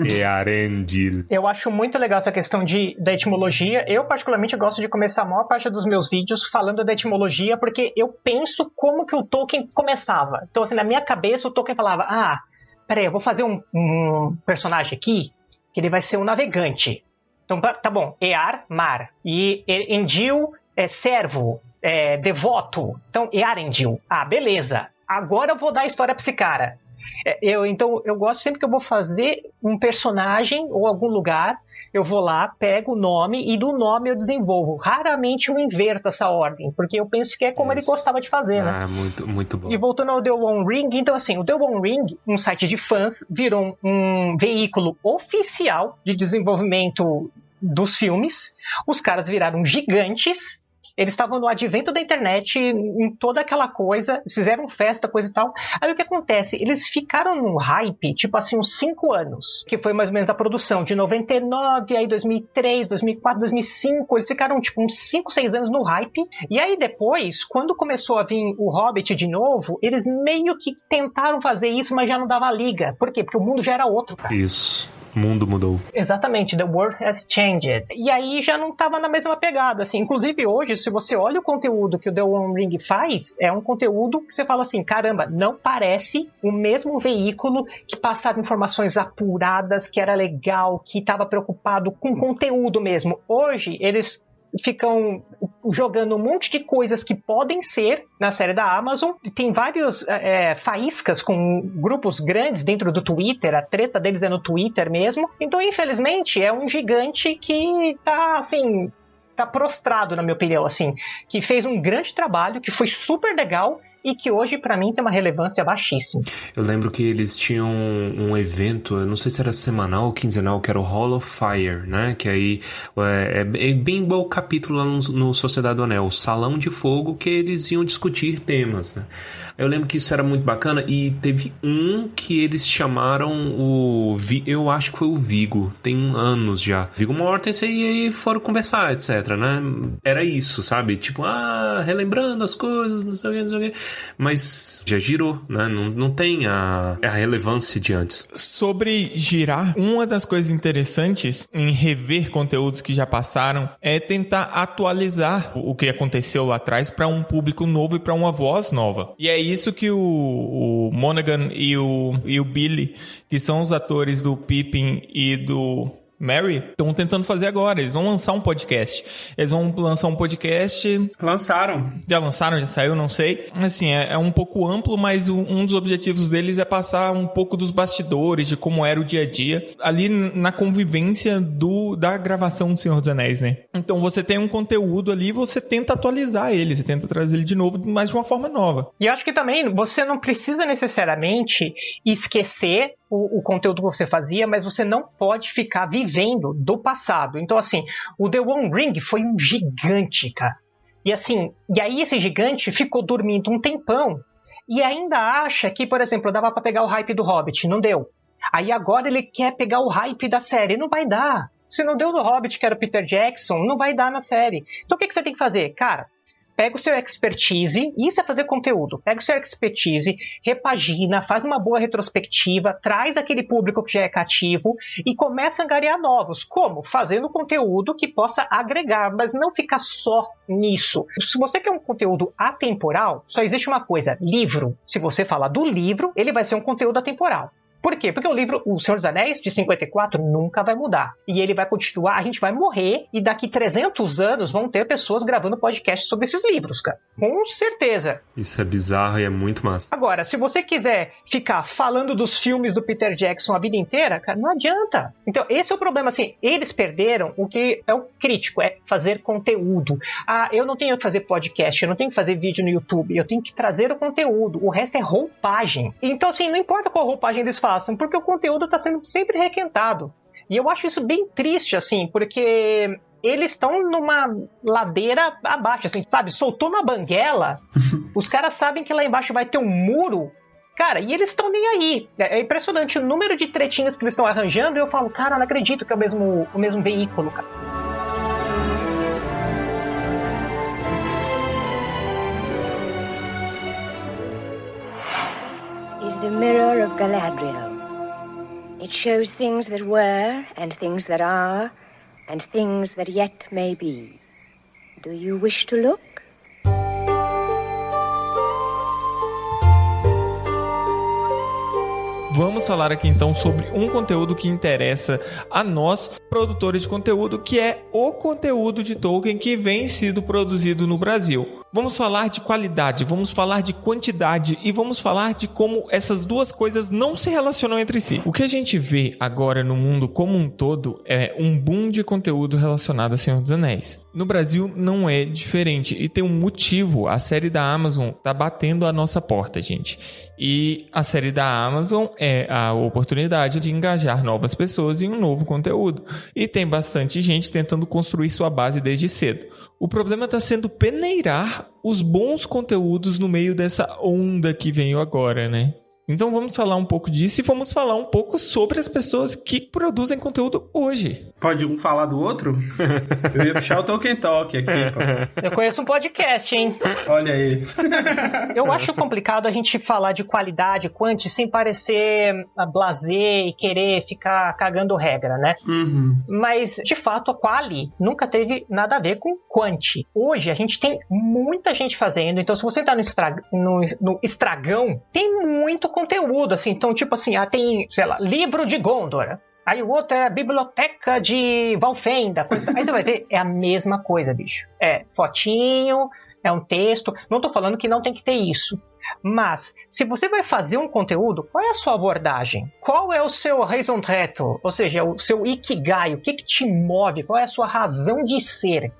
E Arendil. Eu acho muito legal essa questão de, da etimologia. Eu, particularmente, gosto de começar a maior parte dos meus vídeos falando da etimologia, porque eu penso como que o Tolkien começava. Então, assim, na minha cabeça, o Tolkien falava, ah, peraí, eu vou fazer um, um personagem aqui que ele vai ser um navegante. Então, tá tá bom, Ear, mar. E E- Endil é servo, é devoto. Então, Earendil. Ah, beleza. Agora eu vou dar a história pra esse cara. É, Eu, então, eu gosto sempre que eu vou fazer um personagem ou algum lugar, eu vou lá, pego o nome e do nome eu desenvolvo. Raramente eu inverto essa ordem, porque eu penso que é como ele Isso. gostava de fazer, né? Ah, muito, muito bom. E voltando ao The One Ring, então assim, o The One Ring, um site de fãs, virou um veículo oficial de desenvolvimento dos filmes. Os caras viraram gigantes. Eles estavam no advento da internet, em toda aquela coisa, fizeram festa, coisa e tal. Aí o que acontece? Eles ficaram num hype, tipo assim, uns 5 anos, que foi mais ou menos a produção, de 99, aí 2003, 2004, 2005. Eles ficaram, tipo, uns 5, 6 anos no hype. E aí depois, quando começou a vir o Hobbit de novo, eles meio que tentaram fazer isso, mas já não dava liga. Por quê? Porque o mundo já era outro, cara. Isso. Mundo mudou. Exatamente, the world has changed. E aí já não tava na mesma pegada, assim. Inclusive hoje, se você olha o conteúdo que o The One Ring faz, é um conteúdo que você fala assim, caramba, não parece o mesmo veículo que passava informações apuradas, que era legal, que estava preocupado com conteúdo mesmo. Hoje, eles ficam jogando um monte de coisas que podem ser na série da Amazon. Tem vários é, faíscas com grupos grandes dentro do Twitter, a treta deles é no Twitter mesmo. Então, infelizmente, é um gigante que tá assim. Tá prostrado, na minha opinião, assim, que fez um grande trabalho, que foi super legal e que hoje, para mim, tem uma relevância baixíssima. Eu lembro que eles tinham um evento, eu não sei se era semanal ou quinzenal, que era o Hall of Fire, né? Que aí é, é bem igual o capítulo lá no, no Sociedade do Anel, o Salão de Fogo, que eles iam discutir temas, né? Eu lembro que isso era muito bacana e teve um que eles chamaram o. Eu acho que foi o Vigo, tem anos já. Vigo Mortensen e aí foram conversar, etc, né? Era isso, sabe? Tipo, ah, relembrando as coisas, não sei o que, não sei o que. Mas já girou, né? Não, não tem a, a relevância de antes. Sobre girar, uma das coisas interessantes em rever conteúdos que já passaram é tentar atualizar o que aconteceu lá atrás para um público novo e para uma voz nova. E é isso que o, o Monaghan e o, e o Billy, que são os atores do Pippin e do Mary, estão tentando fazer agora. Eles vão lançar um podcast. Eles vão lançar um podcast Lançaram. já lançaram, já saiu, não sei. Assim, é, é um pouco amplo, mas o- um dos objetivos deles é passar um pouco dos bastidores, de como era o dia a dia, ali na convivência do da gravação do Senhor dos Anéis, né? Então você tem um conteúdo ali, você tenta atualizar ele, você tenta trazer ele de novo, mas de uma forma nova. E eu acho que também você não precisa necessariamente esquecer o, o conteúdo que você fazia, mas você não pode ficar vivendo do passado. Então, assim, o The One Ring foi um gigante, cara. E assim, e aí esse gigante ficou dormindo um tempão e ainda acha que, por exemplo, dava pra pegar o hype do Hobbit, não deu. Aí agora ele quer pegar o hype da série, não vai dar. Se não deu no Hobbit, que era o Peter Jackson, não vai dar na série. Então o que, que você tem que fazer? Cara, pega o seu expertise, isso é fazer conteúdo. Pega o seu expertise, repagina, faz uma boa retrospectiva, traz aquele público que já é cativo e começa a angariar novos. Como? Fazendo conteúdo que possa agregar, mas não ficar só nisso. Se você quer um conteúdo atemporal, só existe uma coisa: livro. Se você falar do livro, ele vai ser um conteúdo atemporal. Por quê? Porque o livro O Senhor dos Anéis, de 54, nunca vai mudar. E ele vai continuar, a gente vai morrer, e daqui 300 anos vão ter pessoas gravando podcast sobre esses livros, cara. Com certeza. Isso é bizarro e é muito massa. Agora, se você quiser ficar falando dos filmes do Peter Jackson a vida inteira, cara, não adianta. Então, esse é o problema, assim, eles perderam o que é o crítico, é fazer conteúdo. Ah, eu não tenho que fazer podcast, eu não tenho que fazer vídeo no YouTube, eu tenho que trazer o conteúdo. O resto é roupagem. Então, assim, não importa qual roupagem eles façam, porque o conteúdo está sendo sempre requentado. E eu acho isso bem triste, assim, porque eles estão numa ladeira abaixo, assim, sabe? Soltou uma banguela, os caras sabem que lá embaixo vai ter um muro. Cara, e eles estão nem aí. É é impressionante o número de tretinhas que eles estão arranjando. E eu falo, cara, não acredito que é o mesmo, o mesmo veículo, cara. Is the mirror of Galadriel. It shows things that were, and things that are, and things that yet may be. Do you wish to look? vamos falar aqui então sobre um conteúdo que interessa a nós, produtores de conteúdo, que é o conteúdo de Tolkien que vem sido produzido no Brasil. Vamos falar de qualidade, vamos falar de quantidade e vamos falar de como essas duas coisas não se relacionam entre si. O que a gente vê agora no mundo como um todo é um boom de conteúdo relacionado a Senhor dos Anéis. No Brasil não é diferente e tem um motivo. A série da Amazon tá batendo a nossa porta, gente. E a série da Amazon é a oportunidade de engajar novas pessoas em um novo conteúdo. E tem bastante gente tentando construir sua base desde cedo. O problema está sendo peneirar os bons conteúdos no meio dessa onda que veio agora, né? Então vamos falar um pouco disso e vamos falar um pouco sobre as pessoas que produzem conteúdo hoje. Pode um falar do outro? Eu ia puxar o Tolkien Talk aqui, pô. Eu conheço um podcast, hein? Olha aí. Eu acho complicado a gente falar de qualidade, quanti, sem parecer blazer e querer ficar cagando regra, né? Uhum. Mas, de fato, a quali nunca teve nada a ver com quanti. Hoje, a gente tem muita gente fazendo, então se você entrar no, estra... no, no estragão, tem muito conteúdo, assim. Então, tipo assim, ah, tem, sei lá, livro de Gondor. Aí o outro é a biblioteca de Valfenda. Coisa... Aí você vai ver, é a mesma coisa, bicho. É fotinho, é um texto. Não tô falando que não tem que ter isso. Mas, se você vai fazer um conteúdo, qual é a sua abordagem? Qual é o seu raison d'être? Ou seja, o seu ikigai? O que, que te move? Qual é a sua razão de ser?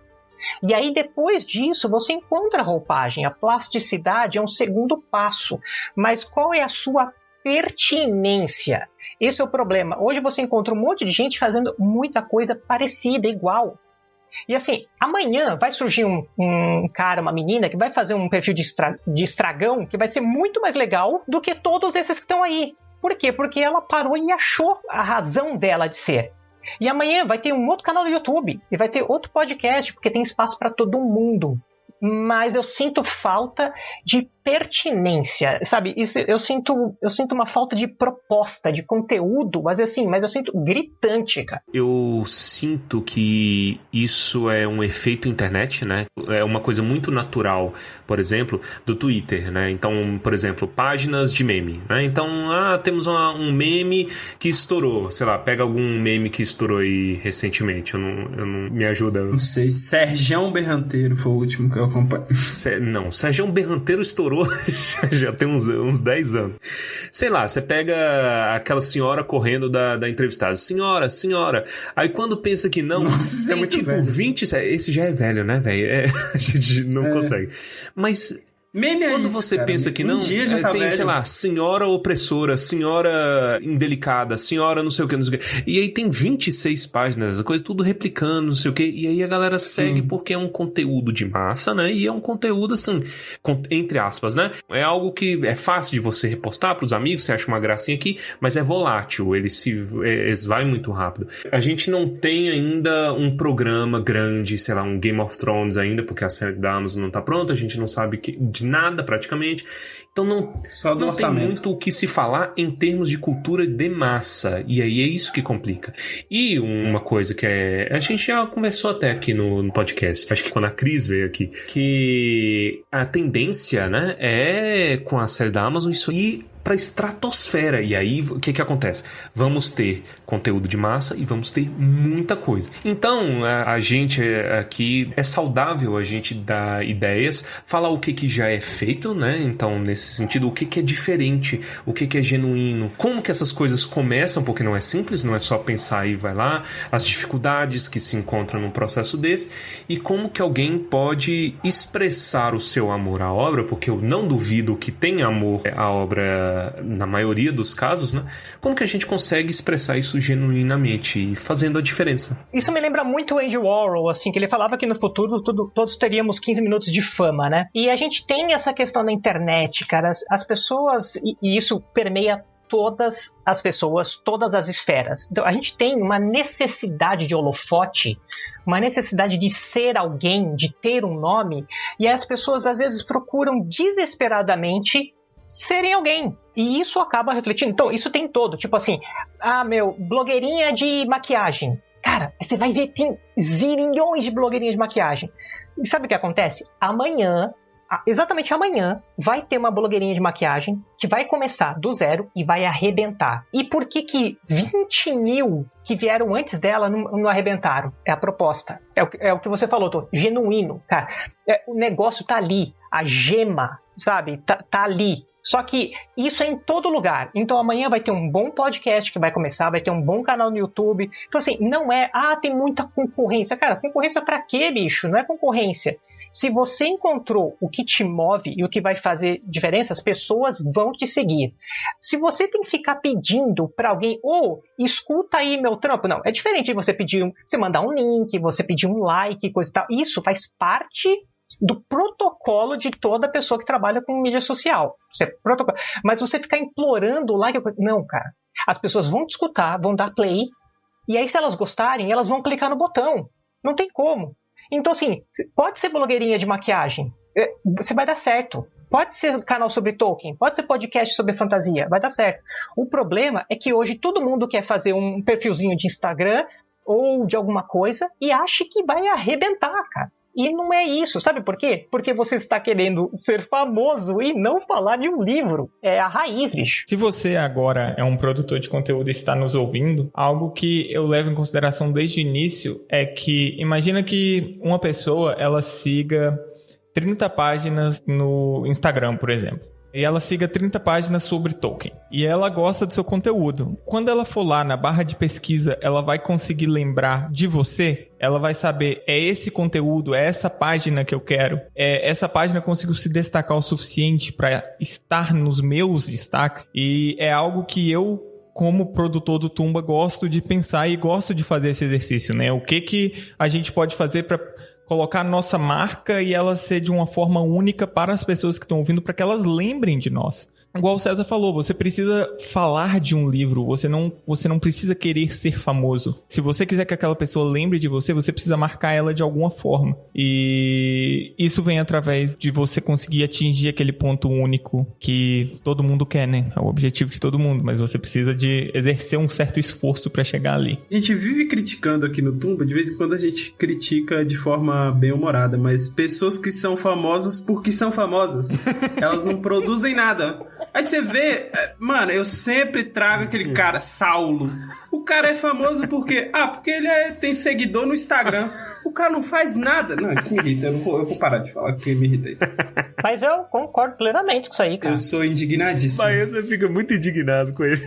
E aí, depois disso, você encontra a roupagem. A plasticidade é um segundo passo. Mas qual é a sua pertinência? Esse é o problema. Hoje você encontra um monte de gente fazendo muita coisa parecida, igual. E assim, amanhã vai surgir um, um, cara, uma menina, que vai fazer um perfil de, estra de estragão que vai ser muito mais legal do que todos esses que estão aí. Por quê? Porque ela parou e achou a razão dela de ser. E amanhã vai ter um outro canal no YouTube e vai ter outro podcast, porque tem espaço para todo mundo. Mas eu sinto falta de pertinência, sabe? Isso, eu sinto eu sinto uma falta de proposta, de conteúdo, mas assim, mas eu sinto gritante, cara. Eu sinto que isso é um efeito internet, né? É uma coisa muito natural, por exemplo, do Twitter, né? Então, por exemplo, páginas de meme, né? Então, ah, temos uma, um meme que estourou, sei lá, pega algum meme que estourou aí recentemente, eu não, eu não me ajuda. Não sei, Sergião Berranteiro foi o último que eu acompanhei. Não, Sergião Berranteiro estourou já tem uns, uns 10 anos. Sei lá, você pega aquela senhora correndo da, da entrevistada. Senhora, senhora. Aí quando pensa que não, Nossa, é tem tipo velho. 20. Esse já é velho, né, velho? É, a gente não é. consegue. Mas Meme é Quando isso, você cara. pensa que Um não, dia já é, tá tem, velho. sei lá, senhora opressora, senhora indelicada, senhora não sei o que, não sei o que. E aí tem 26 páginas, coisa tudo replicando, não sei o que. E aí a galera segue porque é um conteúdo de massa, né? E é um conteúdo, assim, entre aspas, né? É algo que é fácil de você repostar pros amigos, você acha uma gracinha aqui, mas é volátil, ele se é, vai muito rápido. A gente não tem ainda um programa grande, sei lá, um Game of Thrones ainda, porque a série da Amazon não tá pronta, a gente não sabe que- de nada praticamente. Então não, Só do não tem muito o que se falar em termos de cultura de massa. E aí é isso que complica. E uma coisa que é. A gente já conversou até aqui no, no podcast, acho que quando a Cris veio aqui, que a tendência, né, é com a série da Amazon isso ir pra estratosfera. E aí, o que que acontece? Vamos ter conteúdo de massa e vamos ter muita coisa. Então, a, a gente é, aqui é saudável a gente dar ideias, falar o que que já é feito, né? Então, nesse sentido, o que que é diferente, o que que é genuíno, como que essas coisas começam, porque não é simples, não é só pensar e vai lá, as dificuldades que se encontram num processo desse e como que alguém pode expressar o seu amor à obra, porque eu não duvido que tem amor à obra na maioria dos casos, né? Como que a gente consegue expressar isso genuinamente e fazendo a diferença? Isso me lembra muito o Andy Warhol, assim, que ele falava que no futuro tudo- todos teríamos 15 minutos de fama, né? E a gente tem essa questão da internet, cara. As, as pessoas, e, e isso permeia todas as pessoas, todas as esferas. Então a gente tem uma necessidade de holofote, uma necessidade de ser alguém, de ter um nome, e as pessoas às vezes procuram desesperadamente serem alguém. E isso acaba refletindo. Então, isso tem todo. Tipo assim, ah, meu, blogueirinha de maquiagem. Cara, você vai ver, tem zilhões de blogueirinhas de maquiagem. E sabe o que acontece? Amanhã exatamente amanhã vai ter uma blogueirinha de maquiagem que vai começar do zero e vai arrebentar. E por que que 20 mil que vieram antes dela não, não arrebentaram? É a proposta. É o, é o que você falou, tô, genuíno, cara. É, o negócio tá ali, a gema, sabe? Tá, tá ali. Só que isso é em todo lugar. Então amanhã vai ter um bom podcast que vai começar, vai ter um bom canal no YouTube. Então assim, não é, ah, tem muita concorrência. Cara, concorrência para quê, bicho? Não é concorrência. Se você encontrou o que te move e o que vai fazer diferença, as pessoas vão te seguir. Se você tem que ficar pedindo para alguém, ou oh, escuta aí meu trampo, não, é diferente de você pedir, você mandar um link, você pedir um like, coisa e tal. Isso faz parte do protocolo de toda pessoa que trabalha com mídia social. Protocolo. Mas você ficar implorando lá que não, cara. As pessoas vão te escutar, vão dar play, e aí se elas gostarem, elas vão clicar no botão. Não tem como. Então assim, pode ser blogueirinha de maquiagem, é, você vai dar certo. Pode ser canal sobre Tolkien, pode ser podcast sobre fantasia, vai dar certo. O problema é que hoje todo mundo quer fazer um perfilzinho de Instagram ou de alguma coisa e acha que vai arrebentar, cara. E não é isso, sabe por quê? Porque você está querendo ser famoso e não falar de um livro. É a raiz, bicho. Se você agora é um produtor de conteúdo e está nos ouvindo, algo que eu levo em consideração desde o início é que imagina que uma pessoa ela siga 30 páginas no Instagram, por exemplo. E ela siga 30 páginas sobre Tolkien. E ela gosta do seu conteúdo. Quando ela for lá na barra de pesquisa, ela vai conseguir lembrar de você? Ela vai saber, é esse conteúdo, é essa página que eu quero. É, essa página conseguiu se destacar o suficiente para estar nos meus destaques. E é algo que eu como produtor do Tumba gosto de pensar e gosto de fazer esse exercício, né? O que que a gente pode fazer para colocar nossa marca e ela ser de uma forma única para as pessoas que estão ouvindo, para que elas lembrem de nós. Igual o César falou, você precisa falar de um livro, você não, você não precisa querer ser famoso. Se você quiser que aquela pessoa lembre de você, você precisa marcar ela de alguma forma. E isso vem através de você conseguir atingir aquele ponto único que todo mundo quer, né? É o objetivo de todo mundo, mas você precisa de exercer um certo esforço para chegar ali. A gente vive criticando aqui no Tumba, de vez em quando a gente critica de forma bem humorada, mas pessoas que são famosas porque são famosas. Elas não produzem nada. Aí você vê, mano, eu sempre trago aquele cara, Saulo. O cara é famoso porque. Ah, porque ele é, tem seguidor no Instagram. O cara não faz nada. Não, isso me irrita. Eu, não vou, eu vou parar de falar porque me irrita isso. Mas eu concordo plenamente com isso aí, cara. Eu sou indignadíssimo. Mas você fica muito indignado com ele.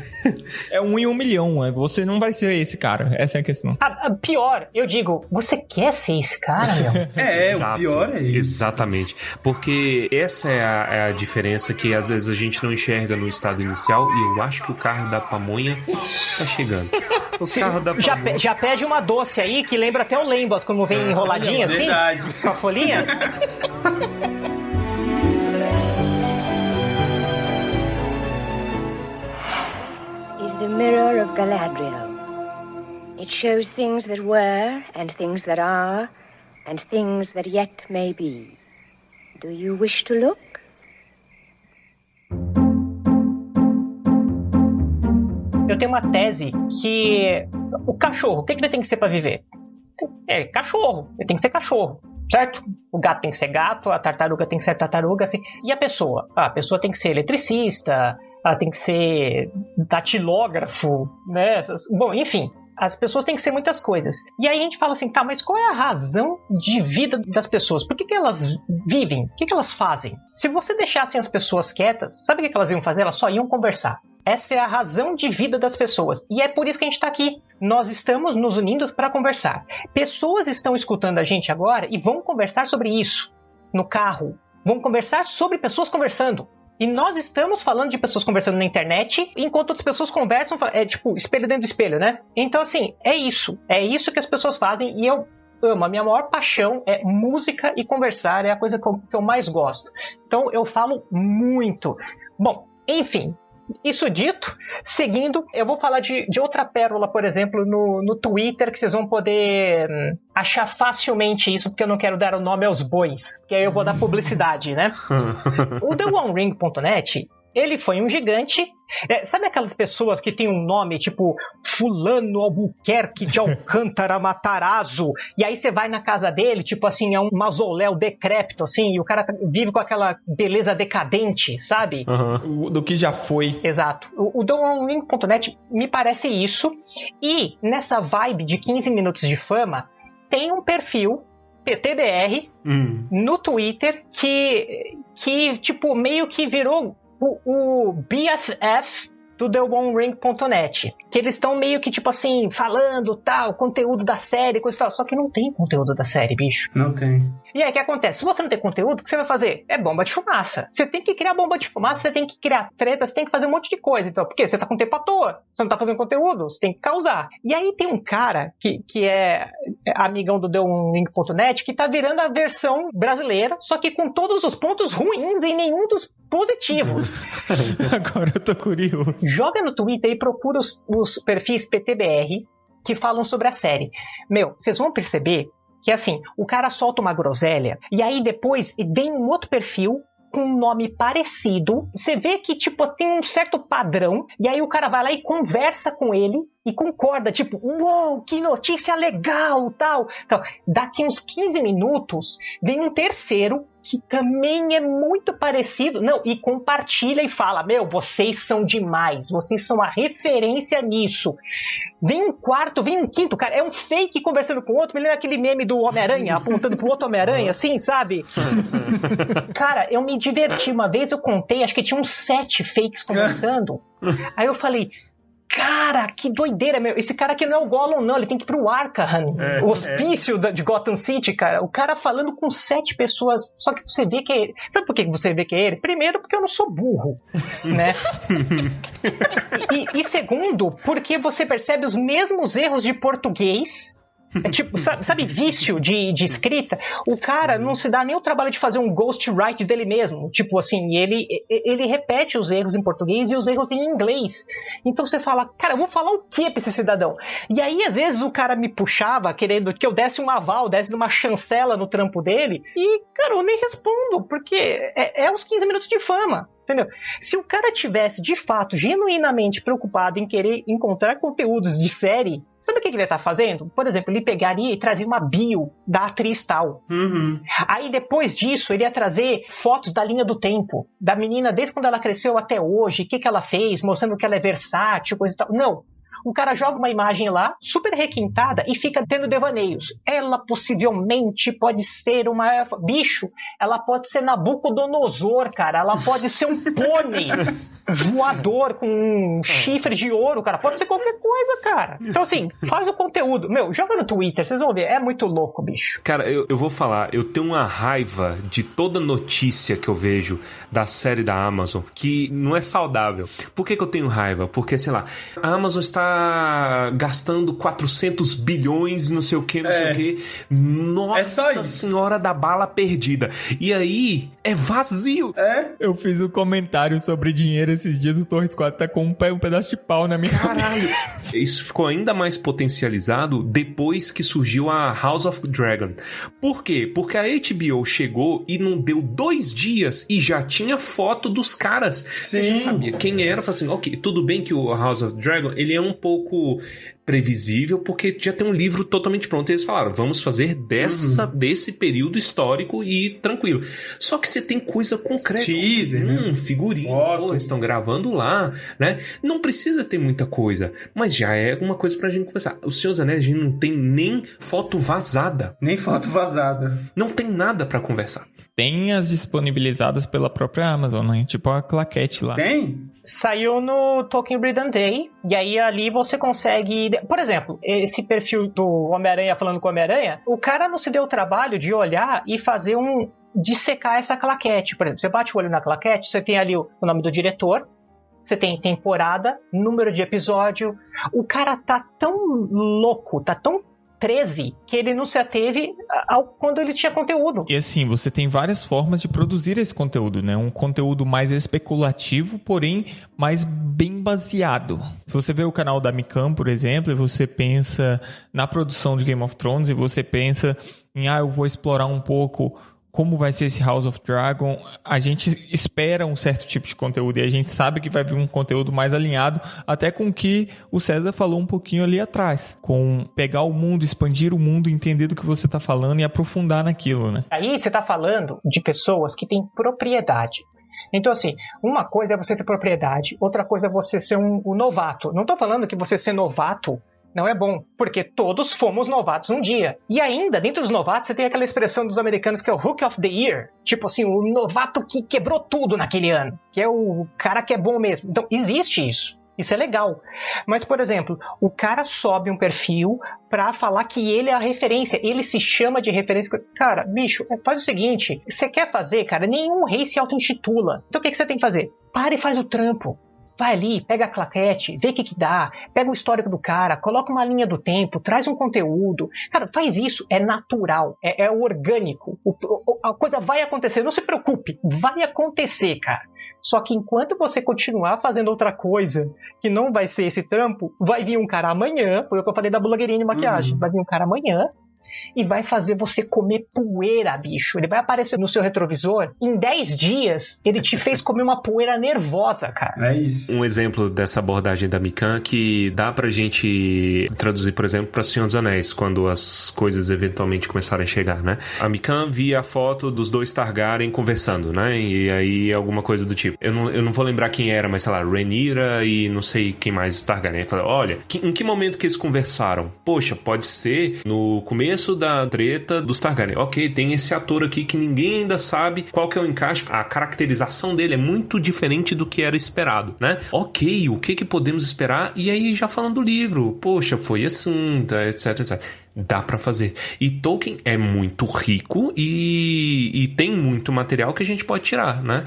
É um em um milhão. É, você não vai ser esse cara. Essa é a questão. A, a pior, eu digo, você quer ser esse cara, meu? é, Exato, o pior é isso. Exatamente. Porque essa é a, é a diferença que às vezes a gente não enxerga no estado inicial e eu acho que o carro da pamonha está chegando. O Se, carro da já, pamonha. já pede uma doce aí que lembra até o Lembas, como vem é, enroladinho assim, verdade. com folhinhas. is the mirror of Galadriel. It shows things that were, and things that are, and things that yet may be. Do you wish to look? Eu tenho uma tese que o cachorro, o que, que ele tem que ser para viver? É cachorro, ele tem que ser cachorro, certo? O gato tem que ser gato, a tartaruga tem que ser tartaruga, assim. E a pessoa? Ah, a pessoa tem que ser eletricista, ela tem que ser datilógrafo, né? Bom, enfim, as pessoas têm que ser muitas coisas. E aí a gente fala assim, tá, mas qual é a razão de vida das pessoas? Por que, que elas vivem? O que, que elas fazem? Se você deixasse as pessoas quietas, sabe o que elas iam fazer? Elas só iam conversar. Essa é a razão de vida das pessoas. E é por isso que a gente está aqui. Nós estamos nos unindo para conversar. Pessoas estão escutando a gente agora e vão conversar sobre isso no carro. Vão conversar sobre pessoas conversando. E nós estamos falando de pessoas conversando na internet, enquanto outras pessoas conversam, é tipo, espelho dentro do espelho, né? Então, assim, é isso. É isso que as pessoas fazem e eu amo. A minha maior paixão é música e conversar, é a coisa que eu, que eu mais gosto. Então, eu falo muito. Bom, enfim, isso dito, seguindo, eu vou falar de, de outra pérola, por exemplo, no, no Twitter, que vocês vão poder hum, achar facilmente isso, porque eu não quero dar o nome aos bois, que aí eu vou dar publicidade, né? o TheOneRing.net Ele foi um gigante. É, sabe aquelas pessoas que tem um nome tipo Fulano Albuquerque de Alcântara Matarazzo? E aí você vai na casa dele, tipo assim, é um mausoléu decrépito, assim, e o cara tá- vive com aquela beleza decadente, sabe? O- Do que já foi. Exato. O, o DonLink.net me parece isso. E nessa vibe de 15 minutos de fama, tem um perfil PTBR Hum. no Twitter que, que tipo, meio que virou o, o BFF do TheOneRing.net. Que eles estão meio que, tipo assim, falando tal, conteúdo da série, coisa e tal. Só que não tem conteúdo da série, bicho. Não tem. E aí, o que acontece? Se você não tem conteúdo, o que você vai fazer? É bomba de fumaça. Você tem que criar bomba de fumaça, você tem que criar treta, você tem que fazer um monte de coisa. Então, por quê? Você tá com tempo à toa. Você não tá fazendo conteúdo, você tem que causar. E aí tem um cara que, que é é amigão do TheOneRing.net que tá virando a versão brasileira, só que com todos os pontos ruins e nenhum dos positivos. Agora eu tô curioso. Joga no Twitter e procura os, os perfis PTBR que falam sobre a série. Meu, vocês vão perceber que assim, o cara solta uma groselha e aí depois vem um outro perfil com um nome parecido. Você vê que, tipo, tem um certo padrão. E aí o cara vai lá e conversa com ele e concorda, tipo, uou, que notícia legal, tal. Então, daqui uns 15 minutos, vem um terceiro que também é muito parecido. Não, e compartilha e fala: Meu, vocês são demais, vocês são a referência nisso. Vem um quarto, vem um quinto, cara. É um fake conversando com o outro. Me lembra aquele meme do Homem-Aranha apontando pro outro Homem-Aranha, assim, sabe? Cara, eu me diverti. Uma vez eu contei, acho que tinha uns sete fakes conversando. Aí eu falei. Cara, que doideira, meu. Esse cara aqui não é o Gollum, não. Ele tem que ir pro Arkham, o hospício da- de Gotham City, cara. O cara falando com sete pessoas. Só que você vê que é ele. Sabe por que você vê que é ele? Primeiro, porque eu não sou burro, né? e, e segundo, porque você percebe os mesmos erros de português. É tipo, sabe, sabe vício de, de escrita? O cara não se dá nem o trabalho de fazer um ghostwrite dele mesmo. Tipo assim, ele, ele repete os erros em português e os erros em inglês. Então você fala, cara, eu vou falar o que pra esse cidadão? E aí, às vezes, o cara me puxava querendo que eu desse um aval, desse uma chancela no trampo dele. E, cara, eu nem respondo, porque é, é os 15 minutos de fama. Entendeu? Se o cara tivesse, de fato, genuinamente preocupado em querer encontrar conteúdos de série, sabe o que que ele ia estar fazendo? Por exemplo, ele pegaria e trazia uma bio da atriz tal. Uhum. Aí depois disso, ele ia trazer fotos da linha do tempo, da menina desde quando ela cresceu até hoje, o que, que ela fez, mostrando que ela é versátil, coisa e tal. Não. O cara joga uma imagem lá, super requintada, e fica tendo devaneios. Ela possivelmente pode ser uma. Bicho, ela pode ser Nabucodonosor, cara. Ela pode ser um pônei voador com um chifre de ouro, cara. Pode ser qualquer coisa, cara. Então, assim, faz o conteúdo. Meu, joga no Twitter, vocês vão ver. É muito louco, bicho. Cara, eu, eu vou falar, eu tenho uma raiva de toda notícia que eu vejo da série da Amazon que não é saudável. Por que, que eu tenho raiva? Porque, sei lá, a Amazon está gastando 400 bilhões, não sei o que, não sei É. o que. É só Nossa isso. senhora da bala perdida. E aí, é vazio. É? Eu fiz um comentário sobre dinheiro esses dias, o Torres 4 tá com um, pé- um pedaço de pau na minha Caralho! Isso ficou ainda mais potencializado depois que surgiu a House of Dragon. Por quê? Porque a HBO chegou e não deu dois dias e já tinha foto dos caras. Você já Sim. sabia quem era. Falei assim, ok, tudo bem que o House of Dragon ele é um pouco previsível porque já tem um livro totalmente pronto. E eles falaram, vamos fazer dessa, desse período histórico e tranquilo. Só que você tem coisa concreta. Teaser, né? Hum, figurinha. Foto. Pô, estão gravando lá, né? Não precisa ter muita coisa, mas já é uma coisa pra gente conversar. O Senhor dos Anéis, a gente não tem nem foto vazada. Nem foto vazada. Não tem nada pra conversar. Tem as disponibilizadas pela própria Amazon, né? Tipo a claquete lá. Tem? Saiu no Tolkien and Day, e aí ali você consegue. Por exemplo, esse perfil do Homem-Aranha falando com o Homem-Aranha, o cara não se deu o trabalho de olhar e fazer um. dissecar essa claquete. Por exemplo, você bate o olho na claquete, você tem ali o nome do diretor, você tem temporada, número de episódio. O cara tá tão louco, tá tão 13 que ele não se ateve ao quando ele tinha conteúdo. E assim, você tem várias formas de produzir esse conteúdo, né? Um conteúdo mais especulativo, porém mais bem baseado. Se você vê o canal da Micam, por exemplo, e você pensa na produção de Game of Thrones e você pensa em, ah, eu vou explorar um pouco como vai ser esse House of Dragon, a gente espera um certo tipo de conteúdo e a gente sabe que vai vir um conteúdo mais alinhado, até com o que o César falou um pouquinho ali atrás, com pegar o mundo, expandir o mundo, entender do que você está falando e aprofundar naquilo, né? Aí você está falando de pessoas que têm propriedade. Então, assim, uma coisa é você ter propriedade, outra coisa é você ser um, um novato. Não estou falando que você ser novato não é bom, porque todos fomos novatos um dia. E ainda, dentro dos novatos, você tem aquela expressão dos americanos que é o Hook of the Year. Tipo assim, o novato que quebrou tudo naquele ano. Que é o cara que é bom mesmo. Então, existe isso. Isso é legal. Mas, por exemplo, o cara sobe um perfil pra falar que ele é a referência. Ele se chama de referência. Cara, bicho, faz o seguinte: você quer fazer, cara, nenhum rei se auto-intitula. Então o que, que você tem que fazer? Para e faz o trampo. Vai ali, pega a claquete, vê o que, que dá, pega o histórico do cara, coloca uma linha do tempo, traz um conteúdo. Cara, faz isso, é natural, é, é orgânico. O, a coisa vai acontecer, não se preocupe, vai acontecer, cara. Só que enquanto você continuar fazendo outra coisa que não vai ser esse trampo, vai vir um cara amanhã, foi o que eu falei da blogueirinha de maquiagem, uhum. vai vir um cara amanhã e vai fazer você comer poeira, bicho. Ele vai aparecer no seu retrovisor. Em 10 dias, ele te fez comer uma poeira nervosa, cara. É isso. Um exemplo dessa abordagem da Mikan que dá pra gente traduzir, por exemplo, pra Senhor dos Anéis, quando as coisas eventualmente começarem a chegar, né? A Mikan via a foto dos dois Targaryen conversando, né? E aí alguma coisa do tipo. Eu não, eu não vou lembrar quem era, mas sei lá, Renira e não sei quem mais Targaryen. Falei, olha, que, em que momento que eles conversaram? Poxa, pode ser no começo começo da treta dos Targaryen. Ok, tem esse ator aqui que ninguém ainda sabe qual que é o encaixe. A caracterização dele é muito diferente do que era esperado, né? Ok, o que que podemos esperar? E aí já falando do livro, poxa, foi assim, etc, etc dá para fazer. E Tolkien é muito rico e, e tem muito material que a gente pode tirar, né?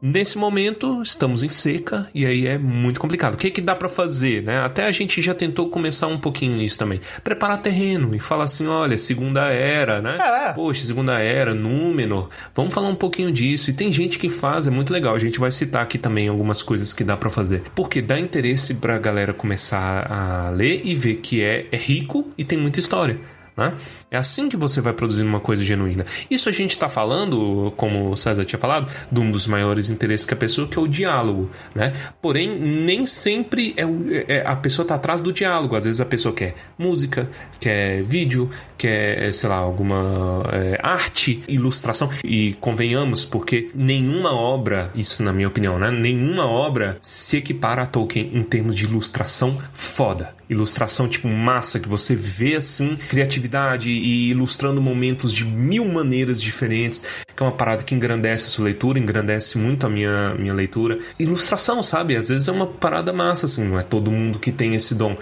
Nesse momento, estamos em seca e aí é muito complicado. O que, que dá para fazer, né? Até a gente já tentou começar um pouquinho nisso também. Preparar terreno e falar assim, olha, segunda era, né? É. Poxa, segunda era, Númenor. Vamos falar um pouquinho disso. E tem gente que faz, é muito legal. A gente vai citar aqui também algumas coisas que dá para fazer. Porque dá interesse pra galera começar a ler e ver que é, é rico e tem muita história. Né? É assim que você vai produzindo uma coisa genuína. Isso a gente está falando, como o César tinha falado, de um dos maiores interesses que a pessoa, que é o diálogo. Né? Porém, nem sempre é, o, é a pessoa está atrás do diálogo. Às vezes a pessoa quer música, quer vídeo, quer, sei lá, alguma é, arte, ilustração. E convenhamos, porque nenhuma obra, isso na minha opinião, né? nenhuma obra se equipara a Tolkien em termos de ilustração foda ilustração tipo massa que você vê assim, criatividade e ilustrando momentos de mil maneiras diferentes, que é uma parada que engrandece a sua leitura, engrandece muito a minha, minha leitura. Ilustração, sabe? Às vezes é uma parada massa assim, não é todo mundo que tem esse dom.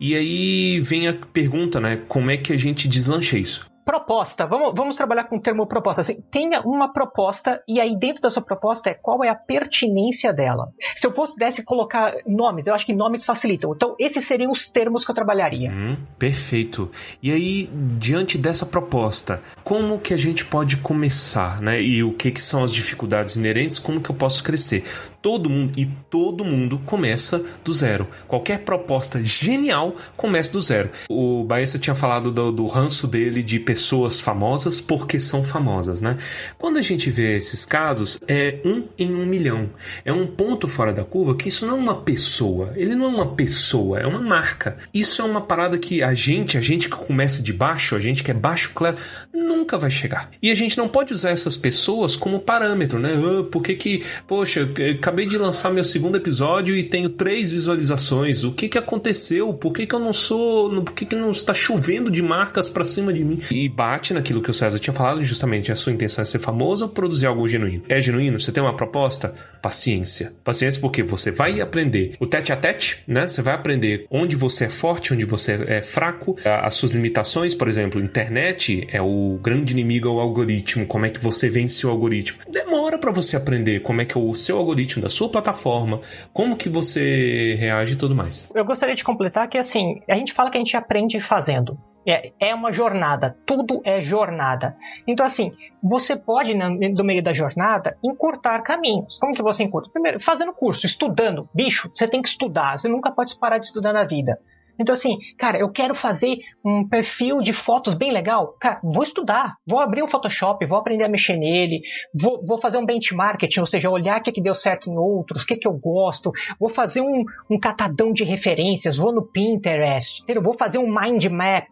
E aí vem a pergunta, né? Como é que a gente deslancha isso? Proposta, vamos, vamos trabalhar com o termo proposta. Assim, tenha uma proposta e aí dentro dessa proposta é qual é a pertinência dela. Se eu pudesse colocar nomes, eu acho que nomes facilitam. Então, esses seriam os termos que eu trabalharia. Hum, perfeito. E aí, diante dessa proposta, como que a gente pode começar, né? E o que, que são as dificuldades inerentes, como que eu posso crescer? Todo mundo e todo mundo começa do zero. Qualquer proposta genial começa do zero. O Baessa tinha falado do, do ranço dele de pessoas famosas porque são famosas, né? Quando a gente vê esses casos, é um em um milhão. É um ponto fora da curva que isso não é uma pessoa. Ele não é uma pessoa, é uma marca. Isso é uma parada que a gente, a gente que começa de baixo, a gente que é baixo, claro, nunca vai chegar. E a gente não pode usar essas pessoas como parâmetro, né? Ah, por que que, poxa, acabei de lançar meu segundo episódio e tenho três visualizações. O que que aconteceu? Por que que eu não sou. Por que que não está chovendo de marcas para cima de mim? E bate naquilo que o César tinha falado, justamente a sua intenção é ser famoso ou produzir algo genuíno. É genuíno? Você tem uma proposta? Paciência. Paciência porque você vai aprender o tete a tete, né? Você vai aprender onde você é forte, onde você é fraco, as suas limitações, por exemplo, internet é o grande inimigo ao algoritmo. Como é que você vence o algoritmo? Demora para você aprender como é que é o seu algoritmo da sua plataforma, como que você reage e tudo mais. Eu gostaria de completar que assim, a gente fala que a gente aprende fazendo. É, é uma jornada, tudo é jornada. Então, assim, você pode, no meio da jornada, encurtar caminhos. Como que você encurta? Primeiro, fazendo curso, estudando. Bicho, você tem que estudar, você nunca pode parar de estudar na vida. Então, assim, cara, eu quero fazer um perfil de fotos bem legal. Cara, vou estudar, vou abrir um Photoshop, vou aprender a mexer nele, vou, vou fazer um benchmarking, ou seja, olhar o que, que deu certo em outros, o que, que eu gosto, vou fazer um, um catadão de referências, vou no Pinterest, entendeu? vou fazer um mind map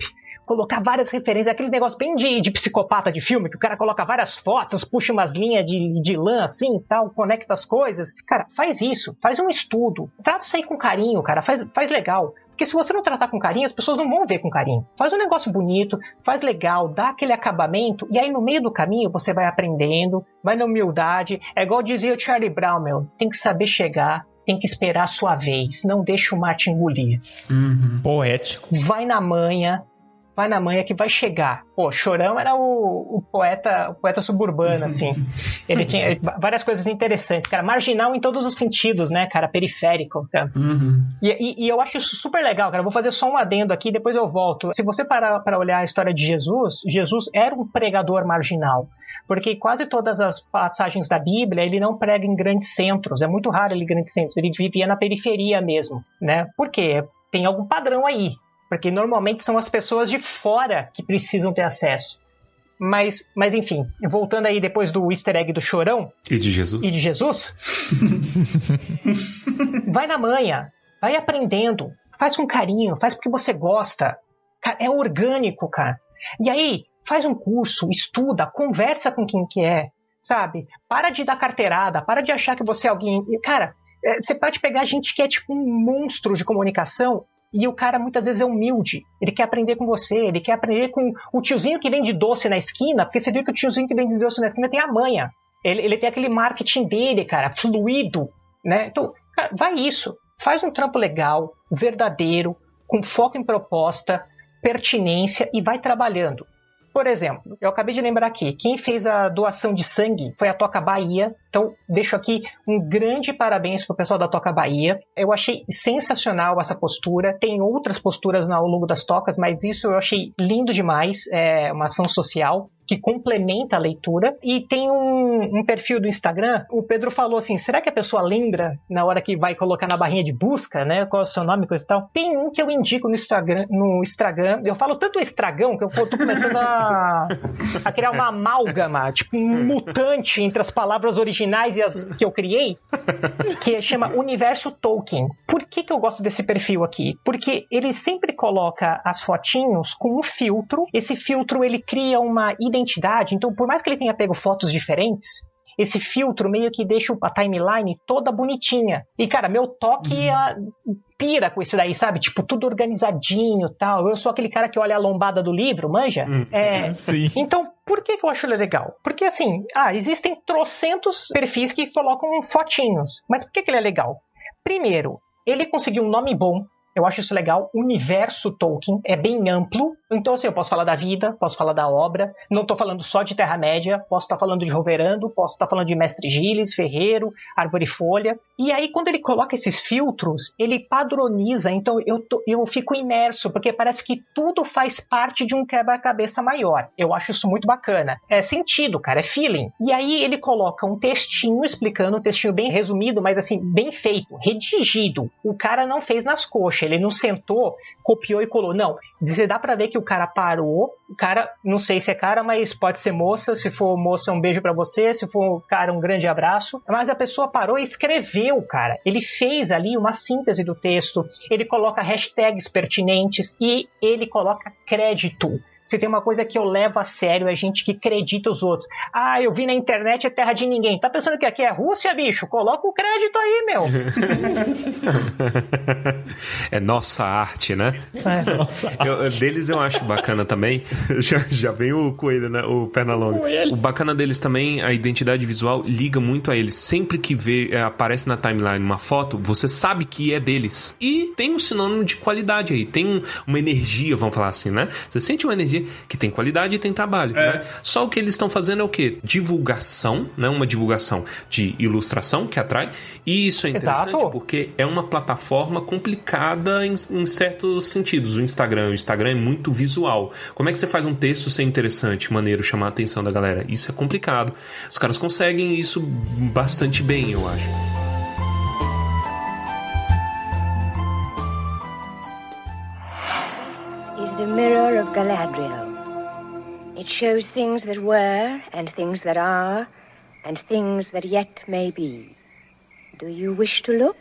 colocar várias referências, aquele negócio bem de, de psicopata de filme, que o cara coloca várias fotos, puxa umas linhas de, de lã assim tal, conecta as coisas. Cara, faz isso, faz um estudo, trata isso aí com carinho, cara, faz, faz legal. Porque se você não tratar com carinho, as pessoas não vão ver com carinho. Faz um negócio bonito, faz legal, dá aquele acabamento, e aí no meio do caminho você vai aprendendo, vai na humildade. É igual dizia o Charlie Brown, meu, tem que saber chegar, tem que esperar a sua vez, não deixa o mar te engolir. Uhum. Poético. Vai na manha, vai na manha que vai chegar. Pô, Chorão era o, o poeta o poeta suburbano, assim. Ele tinha várias coisas interessantes, cara. Marginal em todos os sentidos, né, cara? Periférico. Cara. Uhum. E, e, e, eu acho isso super legal, cara. Eu vou fazer só um adendo aqui, depois eu volto. Se você parar para olhar a história de Jesus, Jesus era um pregador marginal porque quase todas as passagens da Bíblia ele não prega em grandes centros, é muito raro ele em grandes centros, ele vivia na periferia mesmo, né? Por quê? Tem algum padrão aí, porque normalmente são as pessoas de fora que precisam ter acesso. Mas, mas enfim, voltando aí depois do easter egg do chorão. E de Jesus. E de Jesus. vai na manha, vai aprendendo, faz com carinho, faz porque você gosta. É orgânico, cara. E aí, faz um curso, estuda, conversa com quem que é, sabe? Para de dar carteirada, para de achar que você é alguém. Cara, é, você pode pegar gente que é tipo um monstro de comunicação e o cara muitas vezes é humilde. Ele quer aprender com você, ele quer aprender com o tiozinho que vende doce na esquina, porque você viu que o tiozinho que vende doce na esquina tem a manha. Ele, ele tem aquele marketing dele, cara, fluido, né? Então, cara, vai isso. Faz um trampo legal, verdadeiro, com foco em proposta, pertinência e vai trabalhando. Por exemplo, eu acabei de lembrar aqui, quem fez a doação de sangue foi a Toca Bahia. Então, deixo aqui um grande parabéns pro pessoal da Toca Bahia. Eu achei sensacional essa postura. Tem outras posturas ao longo das tocas, mas isso eu achei lindo demais. É uma ação social que complementa a leitura. E tem um, um, perfil do Instagram. O Pedro falou assim: será que a pessoa lembra na hora que vai colocar na barrinha de busca, né? Qual é o seu nome, coisa e tal? Tem um que eu indico no Instagram. No Instagram. Eu falo tanto estragão que eu tô começando a, a criar uma amálgama, tipo um mutante entre as palavras originais e as que eu criei, que chama Universo Tolkien. Por que, que eu gosto desse perfil aqui? Porque ele sempre coloca as fotinhos com um filtro. Esse filtro ele cria uma identidade identidade. Então, por mais que ele tenha pego fotos diferentes, esse filtro meio que deixa a timeline toda bonitinha. E, cara, meu toque uhum. pira com isso daí, sabe? Tipo, tudo organizadinho tal. Eu sou aquele cara que olha a lombada do livro, manja? Hum, é, sim. Então, por que, que eu acho ele legal? Porque, assim, ah, existem trocentos perfis que colocam fotinhos. Mas por que, que ele é legal? Primeiro, ele conseguiu um nome bom, eu acho isso legal. Universo Tolkien é bem amplo. Então, assim, eu posso falar da vida, posso falar da obra. Não estou falando só de Terra-média. Posso estar tá falando de Roverando, posso estar tá falando de Mestre Giles, Ferreiro, Árvore e Folha. E aí, quando ele coloca esses filtros, ele padroniza. Então, eu, tô, eu fico imerso, porque parece que tudo faz parte de um quebra-cabeça maior. Eu acho isso muito bacana. É sentido, cara, é feeling. E aí, ele coloca um textinho explicando, um textinho bem resumido, mas assim, bem feito, redigido. O cara não fez nas coxas ele não sentou, copiou e colou. Não. Você dá para ver que o cara parou. O cara, não sei se é cara, mas pode ser moça. Se for moça, um beijo para você. Se for cara, um grande abraço. Mas a pessoa parou e escreveu, cara. Ele fez ali uma síntese do texto. Ele coloca hashtags pertinentes e ele coloca crédito. Se tem uma coisa que eu levo a sério, é gente que acredita os outros. Ah, eu vi na internet é terra de ninguém. Tá pensando que aqui é Rússia, bicho? Coloca o crédito aí, meu. é nossa arte, né? É. Nossa eu, deles eu acho bacana também. já, já vem o coelho, né? O Pernalonga. O bacana deles também, a identidade visual liga muito a eles. Sempre que vê, é, aparece na timeline uma foto, você sabe que é deles. E tem um sinônimo de qualidade aí. Tem uma energia, vamos falar assim, né? Você sente uma energia que tem qualidade e tem trabalho, é. né? Só o que eles estão fazendo é o quê? Divulgação, né? Uma divulgação de ilustração que atrai. E isso é interessante Exato. porque é uma plataforma complicada em, em certos sentidos. O Instagram, o Instagram é muito visual. Como é que você faz um texto ser interessante, maneiro, chamar a atenção da galera? Isso é complicado. Os caras conseguem isso bastante bem, eu acho. The mirror of Galadriel. It shows things that were, and things that are, and things that yet may be. Do you wish to look?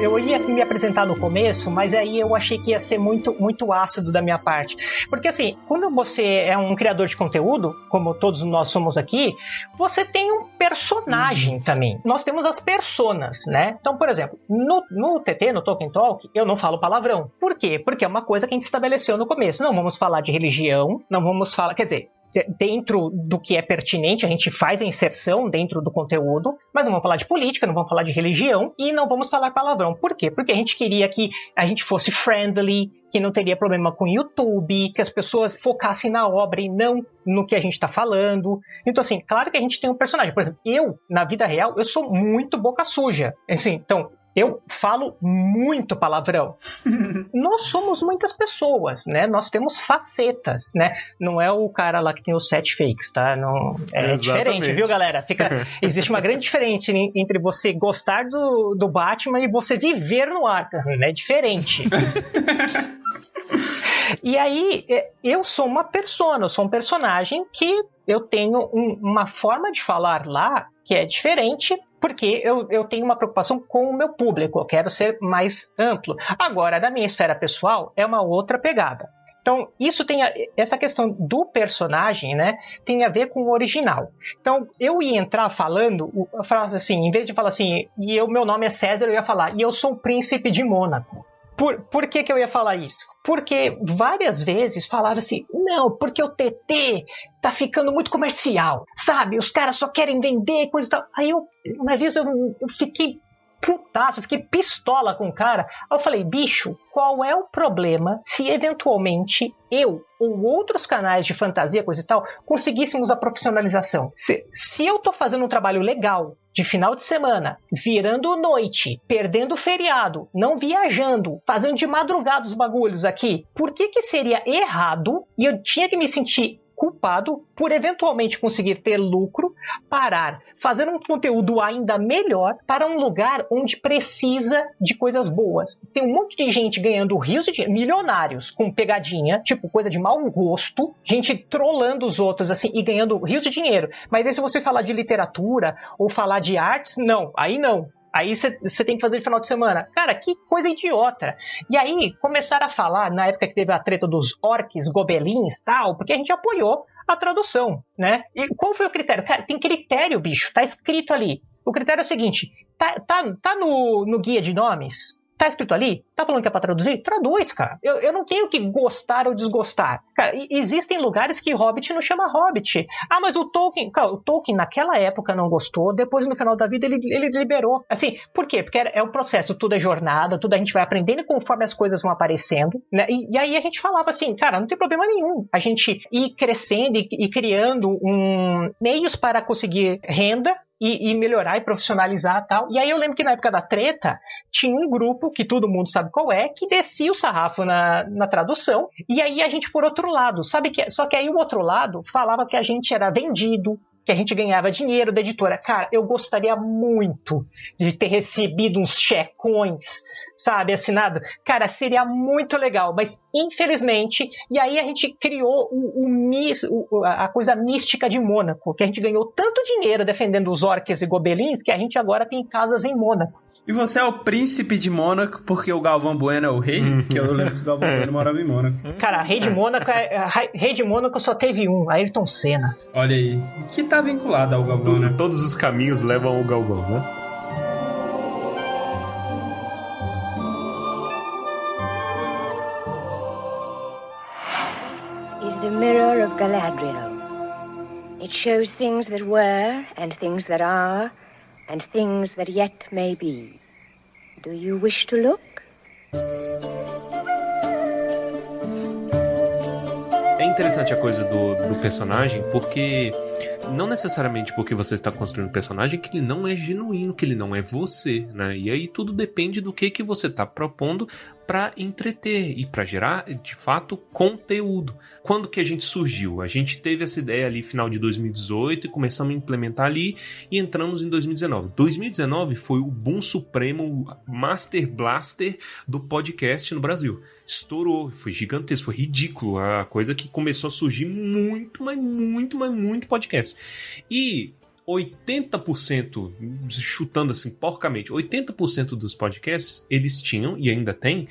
Eu ia me apresentar no começo, mas aí eu achei que ia ser muito, muito ácido da minha parte. Porque assim, quando você é um criador de conteúdo, como todos nós somos aqui, você tem um personagem também. Nós temos as personas, né? Então, por exemplo, no, no TT, no Tolkien Talk, eu não falo palavrão. Por quê? Porque é uma coisa que a gente estabeleceu no começo. Não vamos falar de religião, não vamos falar. Quer dizer, dentro do que é pertinente, a gente faz a inserção dentro do conteúdo, mas não vamos falar de política, não vamos falar de religião e não vamos falar palavrão. Por quê? Porque a gente queria que a gente fosse friendly, que não teria problema com o YouTube, que as pessoas focassem na obra e não no que a gente está falando. Então, assim, claro que a gente tem um personagem. Por exemplo, eu, na vida real, eu sou muito boca suja. Assim, então, eu falo muito palavrão. Nós somos muitas pessoas, né? Nós temos facetas, né? Não é o cara lá que tem os sete fakes, tá? Não, é Exatamente. diferente, viu, galera? Fica, existe uma grande diferença entre você gostar do, do Batman e você viver no Arkham, né? É diferente. E aí, é, eu sou uma persona, eu sou um personagem que eu tenho um, uma forma de falar lá que é diferente porque eu, eu tenho uma preocupação com o meu público, eu quero ser mais amplo. Agora, da minha esfera pessoal, é uma outra pegada. Então, isso tem a, essa questão do personagem, né, tem a ver com o original. Então, eu ia entrar falando, frase assim, em vez de falar assim, e o meu nome é César, eu ia falar, e eu sou o príncipe de Mônaco. Por, por que, que eu ia falar isso? Porque várias vezes falaram assim: não, porque o TT tá ficando muito comercial, sabe? Os caras só querem vender coisa e tal. Aí eu, uma vez eu, eu fiquei putaço, fiquei pistola com o cara. Aí eu falei, bicho, qual é o problema se eventualmente eu ou outros canais de fantasia, coisa e tal, conseguíssemos a profissionalização? Se, se eu tô fazendo um trabalho legal de final de semana, virando noite, perdendo feriado, não viajando, fazendo de madrugada os bagulhos aqui, por que que seria errado e eu tinha que me sentir culpado por eventualmente conseguir ter lucro, parar, fazer um conteúdo ainda melhor para um lugar onde precisa de coisas boas. Tem um monte de gente ganhando rios de dinheiro, milionários com pegadinha, tipo coisa de mau gosto, gente trollando os outros assim e ganhando rios de dinheiro. Mas aí se você falar de literatura ou falar de artes, não, aí não. Aí você tem que fazer de final de semana. Cara, que coisa idiota. E aí começaram a falar, na época que teve a treta dos orques, gobelins tal, porque a gente apoiou a tradução, né? E qual foi o critério? Cara, tem critério, bicho, tá escrito ali. O critério é o seguinte: tá, tá, tá no, no guia de nomes? Tá escrito ali? Tá falando que é pra traduzir? Traduz, cara. Eu, eu não tenho que gostar ou desgostar. Cara, existem lugares que Hobbit não chama Hobbit. Ah, mas o Tolkien. Cara, o Tolkien naquela época não gostou, depois no final da vida ele, ele liberou. Assim, por quê? Porque é, o processo, tudo é jornada, tudo a gente vai aprendendo conforme as coisas vão aparecendo. Né? E, e, aí a gente falava assim, cara, não tem problema nenhum. A gente ir crescendo e, e criando um, meios para conseguir renda e, e, melhorar e profissionalizar tal. E aí eu lembro que na época da treta tinha um grupo que todo mundo sabe qual é, que descia o sarrafo na, na tradução. E aí a gente por outro lado, sabe que só que aí o outro lado falava que a gente era vendido, que a gente ganhava dinheiro da editora. Cara, eu gostaria muito de ter recebido uns checões sabe, assinado, cara, seria muito legal, mas infelizmente, e aí a gente criou o, o, a coisa mística de Mônaco, que a gente ganhou tanto dinheiro defendendo os orques e gobelins que a gente agora tem casas em Mônaco. E você é o príncipe de Mônaco porque o Galvão Bueno é o rei? Uhum. que eu lembro que o Galvão Bueno morava em Mônaco. Cara, rei de Mônaco, é, rei de Mônaco só teve um, Ayrton Senna. Olha aí, que tá vinculado ao Galvão, Tudo, né? Todos os caminhos levam ao Galvão, né? mirror of Galadriel. It shows things that were, and things that are, and things that yet may be. Do you wish to look? É interessante a coisa do, do personagem, porque não necessariamente porque você está construindo um personagem que ele não é genuíno, que ele não é você, né? E aí tudo depende do que que você está propondo para entreter e para gerar, de fato, conteúdo. Quando que a gente surgiu? A gente teve essa ideia ali final de 2018 e começamos a implementar ali e entramos em 2019. 2019 foi o boom supremo, Master Blaster do podcast no Brasil. Estourou, foi gigantesco, foi ridículo, a coisa que começou a surgir muito, mas muito, mas muito podcast. E 80%, chutando assim porcamente, 80% dos podcasts eles tinham e ainda tem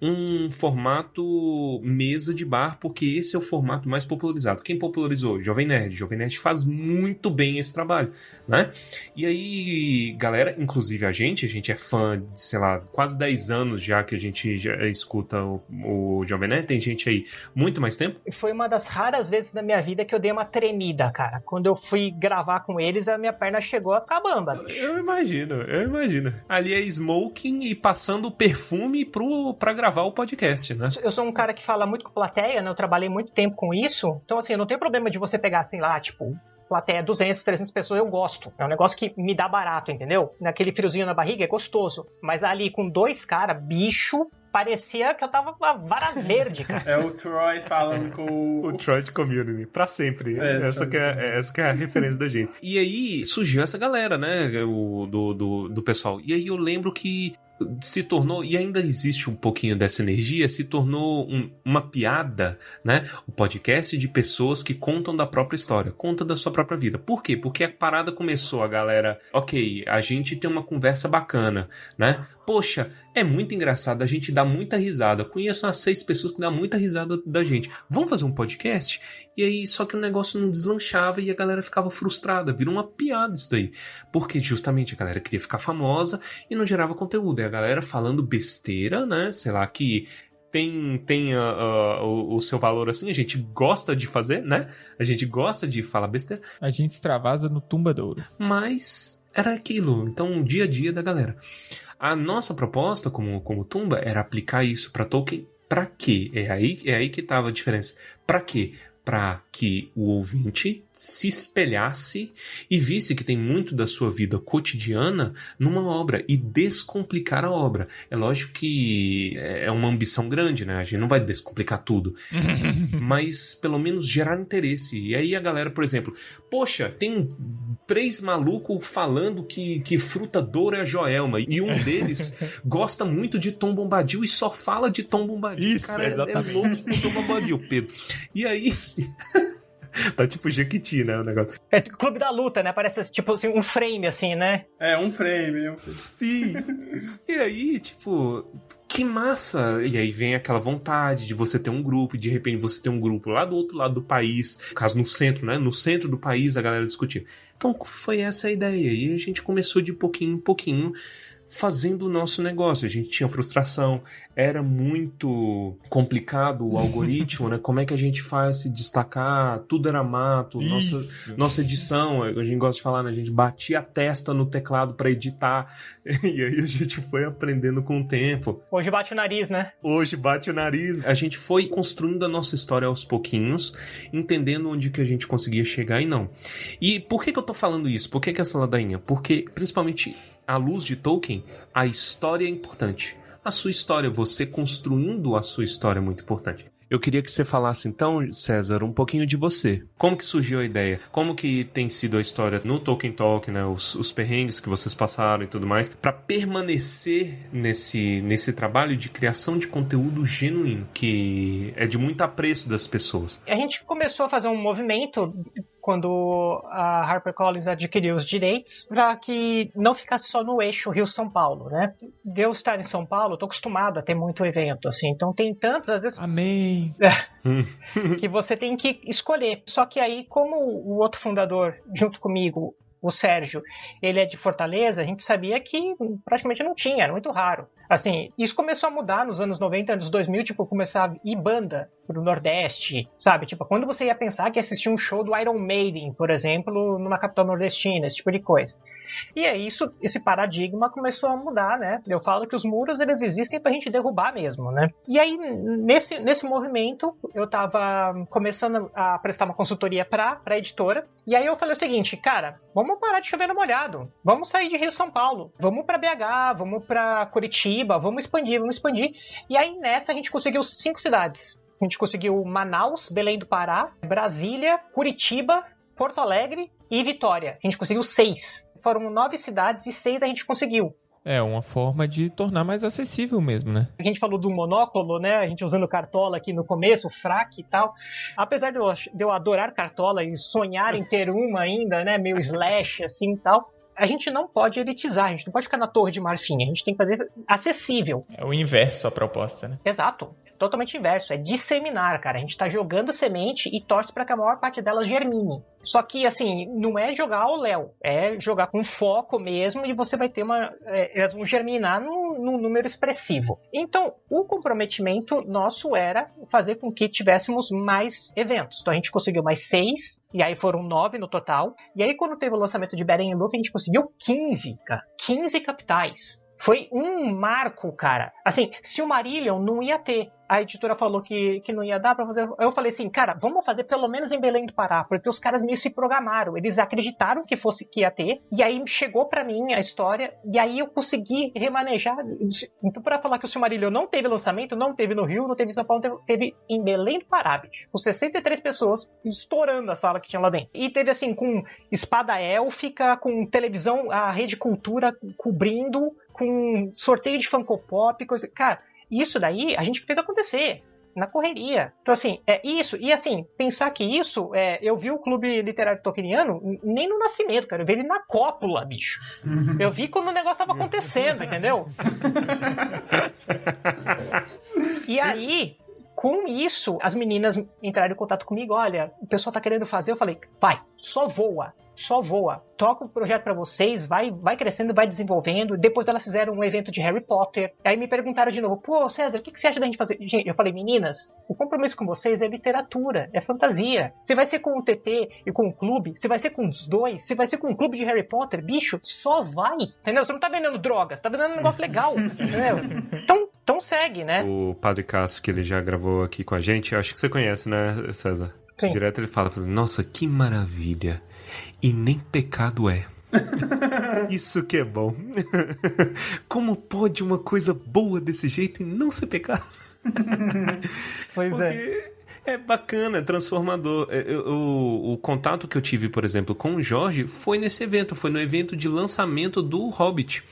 um formato mesa de bar, porque esse é o formato mais popularizado. Quem popularizou? Jovem Nerd. Jovem Nerd faz muito bem esse trabalho, né? E aí, galera, inclusive a gente, a gente é fã de, sei lá, quase 10 anos já que a gente já escuta o, o Jovem Nerd. Tem gente aí muito mais tempo. Foi uma das raras vezes na minha vida que eu dei uma tremida, cara. Quando eu fui gravar com eles, a minha perna chegou a ficar bamba. Eu imagino, eu imagino. Ali é smoking e passando perfume pro, pra gravar gravar o podcast, né? Eu sou um cara que fala muito com plateia, né? Eu trabalhei muito tempo com isso. Então, assim, eu não tenho problema de você pegar, assim, lá, tipo, plateia 200, 300 pessoas, eu gosto. É um negócio que me dá barato, entendeu? Naquele friozinho na barriga é gostoso. Mas ali com dois caras, bicho, parecia que eu tava com a vara verde, cara. É o Troy falando com o... Troy de Community, pra sempre. É, essa, que é, essa que é a referência da gente. E aí surgiu essa galera, né, o, do, do, do pessoal. E aí eu lembro que se tornou, e ainda existe um pouquinho dessa energia, se tornou um, uma piada, né? O podcast de pessoas que contam da própria história, conta da sua própria vida. Por quê? Porque a parada começou, a galera, ok, a gente tem uma conversa bacana, né? Poxa, é muito engraçado, a gente dá muita risada. Conheço umas seis pessoas que dão muita risada da gente. Vamos fazer um podcast? E aí, só que o negócio não deslanchava e a galera ficava frustrada. Virou uma piada isso daí. Porque justamente a galera queria ficar famosa e não gerava conteúdo. E a galera falando besteira, né? Sei lá, que tem, tem uh, uh, o, o, seu valor assim, a gente gosta de fazer, né? A gente gosta de falar besteira. A gente extravasa no tumbadouro. Mas era aquilo, então o dia a dia da galera. A nossa proposta como, como Tumba era aplicar isso para Tolkien para quê? É aí, é aí que estava a diferença. Para quê? Para que o ouvinte se espelhasse e visse que tem muito da sua vida cotidiana numa obra e descomplicar a obra. É lógico que é uma ambição grande, né? A gente não vai descomplicar tudo, mas pelo menos gerar interesse. E aí a galera, por exemplo, poxa, tem três malucos falando que, que fruta douro é a Joelma e um deles gosta muito de Tom Bombadil e só fala de Tom Bombadil. Isso, Cara, exatamente. É, é louco Tom Bombadil, Pedro. E aí tá tipo Jequiti, né? O negócio. É clube da luta, né? Parece tipo assim, um frame, assim, né? É, um frame. Um... Sim. e aí, tipo, que massa! E aí vem aquela vontade de você ter um grupo, e de repente você ter um grupo lá do outro lado do país, caso no centro, né? No centro do país a galera discutir. Então foi essa a ideia. E a gente começou de pouquinho em pouquinho fazendo o nosso negócio. A gente tinha frustração, era muito complicado o algoritmo, né? Como é que a gente faz se destacar? Tudo era mato, nossa, nossa edição, a gente gosta de falar, né? A gente batia a testa no teclado para editar, e aí a gente foi aprendendo com o tempo. Hoje bate o nariz, né? Hoje bate o nariz. A gente foi construindo a nossa história aos pouquinhos, entendendo onde que a gente conseguia chegar e não. E por que que eu tô falando isso? Por que que essa ladainha? Porque, principalmente à luz de Tolkien, a história é importante. A sua história, você construindo a sua história é muito importante. Eu queria que você falasse então, César, um pouquinho de você. Como que surgiu a ideia? Como que tem sido a história no Tolkien Talk, né? Os, os perrengues que vocês passaram e tudo mais, para permanecer nesse, nesse trabalho de criação de conteúdo genuíno, que é de muito apreço das pessoas. A gente começou a fazer um movimento quando a HarperCollins adquiriu os direitos, para que não ficasse só no eixo Rio-São Paulo, né? De eu estar em São Paulo, tô acostumado a ter muito evento, assim, então tem tantos, às vezes... Amém! que você tem que escolher. Só que aí, como o outro fundador, junto comigo, o Sérgio, ele é de Fortaleza, a gente sabia que praticamente não tinha, era muito raro. Assim, isso começou a mudar nos anos 90, anos 2000, tipo, começar a ir banda pro Nordeste, sabe? Tipo, quando você ia pensar que assistir um show do Iron Maiden, por exemplo, numa capital nordestina, esse tipo de coisa. E é isso, esse paradigma começou a mudar, né? Eu falo que os muros, eles existem pra gente derrubar mesmo, né? E aí, nesse, nesse movimento, eu tava começando a prestar uma consultoria pra, pra editora, E aí eu falei o seguinte, cara, vamos parar de chover no molhado. Vamos sair de Rio São Paulo. Vamos para BH, vamos para Curitiba, vamos expandir, vamos expandir. E aí nessa a gente conseguiu cinco cidades. A gente conseguiu Manaus, Belém do Pará, Brasília, Curitiba, Porto Alegre e Vitória. A gente conseguiu seis. Foram nove cidades e seis a gente conseguiu. É uma forma de tornar mais acessível mesmo, né? A gente falou do monóculo, né? A gente usando cartola aqui no começo, fraque e tal. Apesar de eu, de eu adorar cartola e sonhar em ter uma ainda, né? Meio slash assim e tal. A gente não pode elitizar, a gente não pode ficar na torre de marfim, a gente tem que fazer acessível. É o inverso a proposta, né? Exato totalmente inverso, é disseminar, cara. A gente tá jogando semente e torce para que a maior parte delas germine. Só que, assim, não é jogar ao léu, é jogar com foco mesmo e você vai ter uma. É, elas vão germinar num, num número expressivo. Então, o comprometimento nosso era fazer com que tivéssemos mais eventos. Então, a gente conseguiu mais seis, e aí foram nove no total. E aí, quando teve o lançamento de Beren Look, a gente conseguiu 15, cara. 15 capitais. Foi um marco, cara. Assim, se o Marillion não ia ter, a editora falou que, que não ia dar pra fazer. Eu falei assim, cara, vamos fazer pelo menos em Belém do Pará, porque os caras meio se programaram. Eles acreditaram que fosse que ia ter, e aí chegou para mim a história, e aí eu consegui remanejar. Então, para falar que o Silmarillion não teve lançamento, não teve no Rio, não teve em São Paulo, teve, teve em Belém do Pará, bicho, com 63 pessoas estourando a sala que tinha lá dentro. E teve assim, com espada élfica, com televisão, a Rede Cultura cobrindo, com sorteio de Funko Pop, coisa. Cara, isso daí a gente fez acontecer na correria. Então, assim, é isso. E, assim, pensar que isso, é, eu vi o Clube Literário Tolkieniano nem no nascimento, cara. Eu vi ele na cópula, bicho. Eu vi quando o negócio tava acontecendo, entendeu? e aí, com isso, as meninas entraram em contato comigo. Olha, o pessoal tá querendo fazer. Eu falei, vai, só voa só voa. Toca o projeto para vocês, vai, vai crescendo, vai desenvolvendo. Depois elas fizeram um evento de Harry Potter. Aí me perguntaram de novo, pô, César, o que, que você acha da gente fazer? Eu falei, meninas, o compromisso com vocês é literatura, é fantasia. Se vai ser com o TT e com o clube, se vai ser com os dois, se vai ser com o clube de Harry Potter, bicho, só vai. Entendeu? Você não tá vendendo drogas, tá vendendo um negócio legal. entendeu? Então, então segue, né? O Padre Cássio, que ele já gravou aqui com a gente, acho que você conhece, né, César? Sim. Direto ele fala, nossa, que maravilha e nem pecado é. Isso que é bom. Como pode uma coisa boa desse jeito e não ser pecado? Pois é. Porque é. É bacana, é transformador. É, eu, o, o, contato que eu tive, por exemplo, com o Jorge foi nesse evento, foi no evento de lançamento do Hobbit.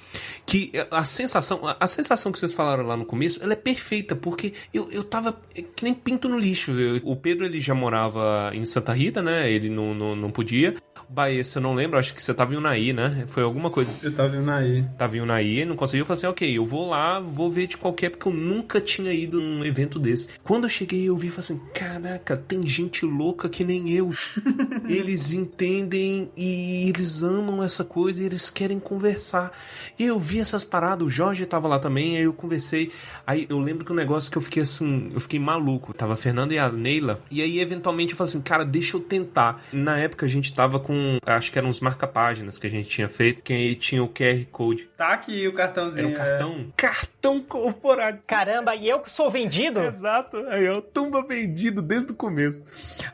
Que a sensação, a sensação que vocês falaram lá no começo, ela é perfeita, porque eu, eu tava que nem pinto no lixo. Eu, o Pedro ele já morava em Santa Rita, né? Ele não, não, não podia. Baessa, eu não lembro, acho que você tava em Unai, né? Foi alguma coisa. Eu tava em Unai. Tava em Unai, não conseguiu, eu falei assim, ok, eu vou lá, vou ver de qualquer, porque eu nunca tinha ido num evento desse. Quando eu cheguei, eu vi e falei assim, caraca, tem gente louca que nem eu. eles entendem e eles amam essa coisa e eles querem conversar. E eu vi essas paradas, o Jorge tava lá também, aí eu conversei. Aí eu lembro que o um negócio que eu fiquei assim, eu fiquei maluco. Tava a Fernanda e a Neila, e aí eventualmente eu falei assim, cara, deixa eu tentar. Na época a gente tava com Acho que eram uns marca-páginas que a gente tinha feito, que aí tinha o QR Code. Tá aqui o cartãozinho. Era o cartão? É. Cartão corporativo. Caramba, e eu que sou vendido? Exato. Aí eu tumba vendido desde o começo.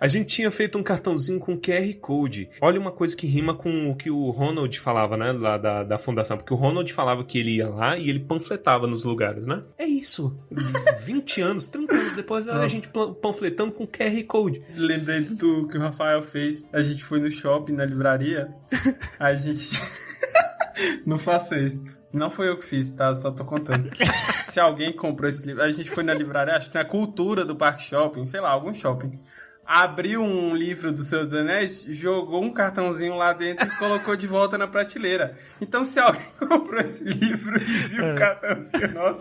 A gente tinha feito um cartãozinho com QR Code. Olha uma coisa que rima com o que o Ronald falava, né? Lá da, da fundação. Porque o Ronald falava que ele ia lá e ele panfletava nos lugares, né? É isso. 20 anos, 30 anos depois, Nossa. a gente panfletando com QR Code. Lembrei do que o Rafael fez. A gente foi no shopping na livraria, a gente. Não faça isso. Não foi eu que fiz, tá? Só tô contando. Se alguém comprou esse livro. A gente foi na livraria, acho que na cultura do Parque Shopping, sei lá, algum shopping abriu um livro do Senhor dos Anéis, jogou um cartãozinho lá dentro e colocou de volta na prateleira. Então, se alguém comprou esse livro e viu o é. cartãozinho, nossa.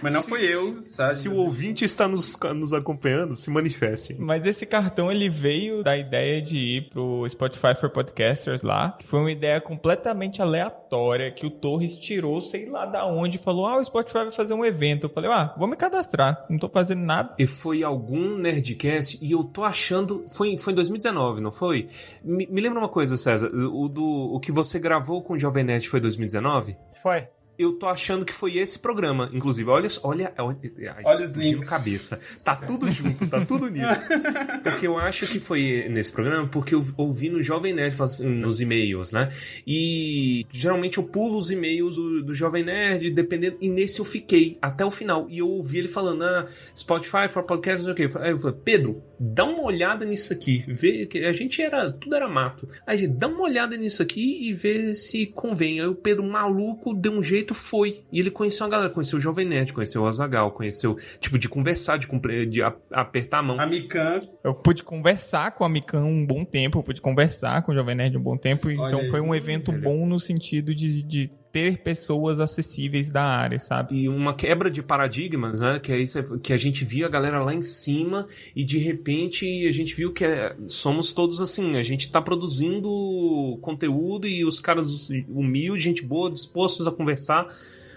Mas não se, foi eu, sabe? Se o ouvinte está nos, nos acompanhando, se manifeste. Mas esse cartão, ele veio da ideia de ir pro Spotify for Podcasters lá, que foi uma ideia completamente aleatória, que o Torres tirou, sei lá da onde, falou, ah, o Spotify vai fazer um evento. Eu falei, ah, vou me cadastrar, não tô fazendo nada. E foi algum Nerdcast, e eu tô achando achando. Foi, foi em 2019, não foi? Me, me lembra uma coisa, César. O, do, o que você gravou com o Jovem Nerd foi 2019? Foi. Eu tô achando que foi esse programa. Inclusive, olha, olha, olha, olha os links. cabeça. Tá tudo junto, tá tudo unido. porque eu acho que foi nesse programa, porque eu ouvi no Jovem Nerd assim, nos e-mails, né? E geralmente eu pulo os e-mails do, do Jovem Nerd, dependendo. E nesse eu fiquei até o final. E eu ouvi ele falando, ah, Spotify for podcast, não sei o quê. Aí eu falei, Pedro, dá uma olhada nisso aqui. Vê que a gente era. Tudo era mato. Aí, gente, dá uma olhada nisso aqui e vê se convém. Aí o Pedro, maluco, deu um jeito, foi. E ele conheceu a galera, conheceu o Jovem Nerd, conheceu o Azagal, conheceu, tipo, de conversar, de, de apertar a mão. A Mikan. Eu pude conversar com a Mikan um bom tempo, eu pude conversar com o Jovem Nerd um bom tempo. Então foi um evento bom no sentido de, de ter pessoas acessíveis da área, sabe? E uma quebra de paradigmas, né? Que é isso que a gente via a galera lá em cima e de repente a gente viu que é, somos todos assim, a gente tá produzindo conteúdo e os caras humildes, gente boa, dispostos a conversar.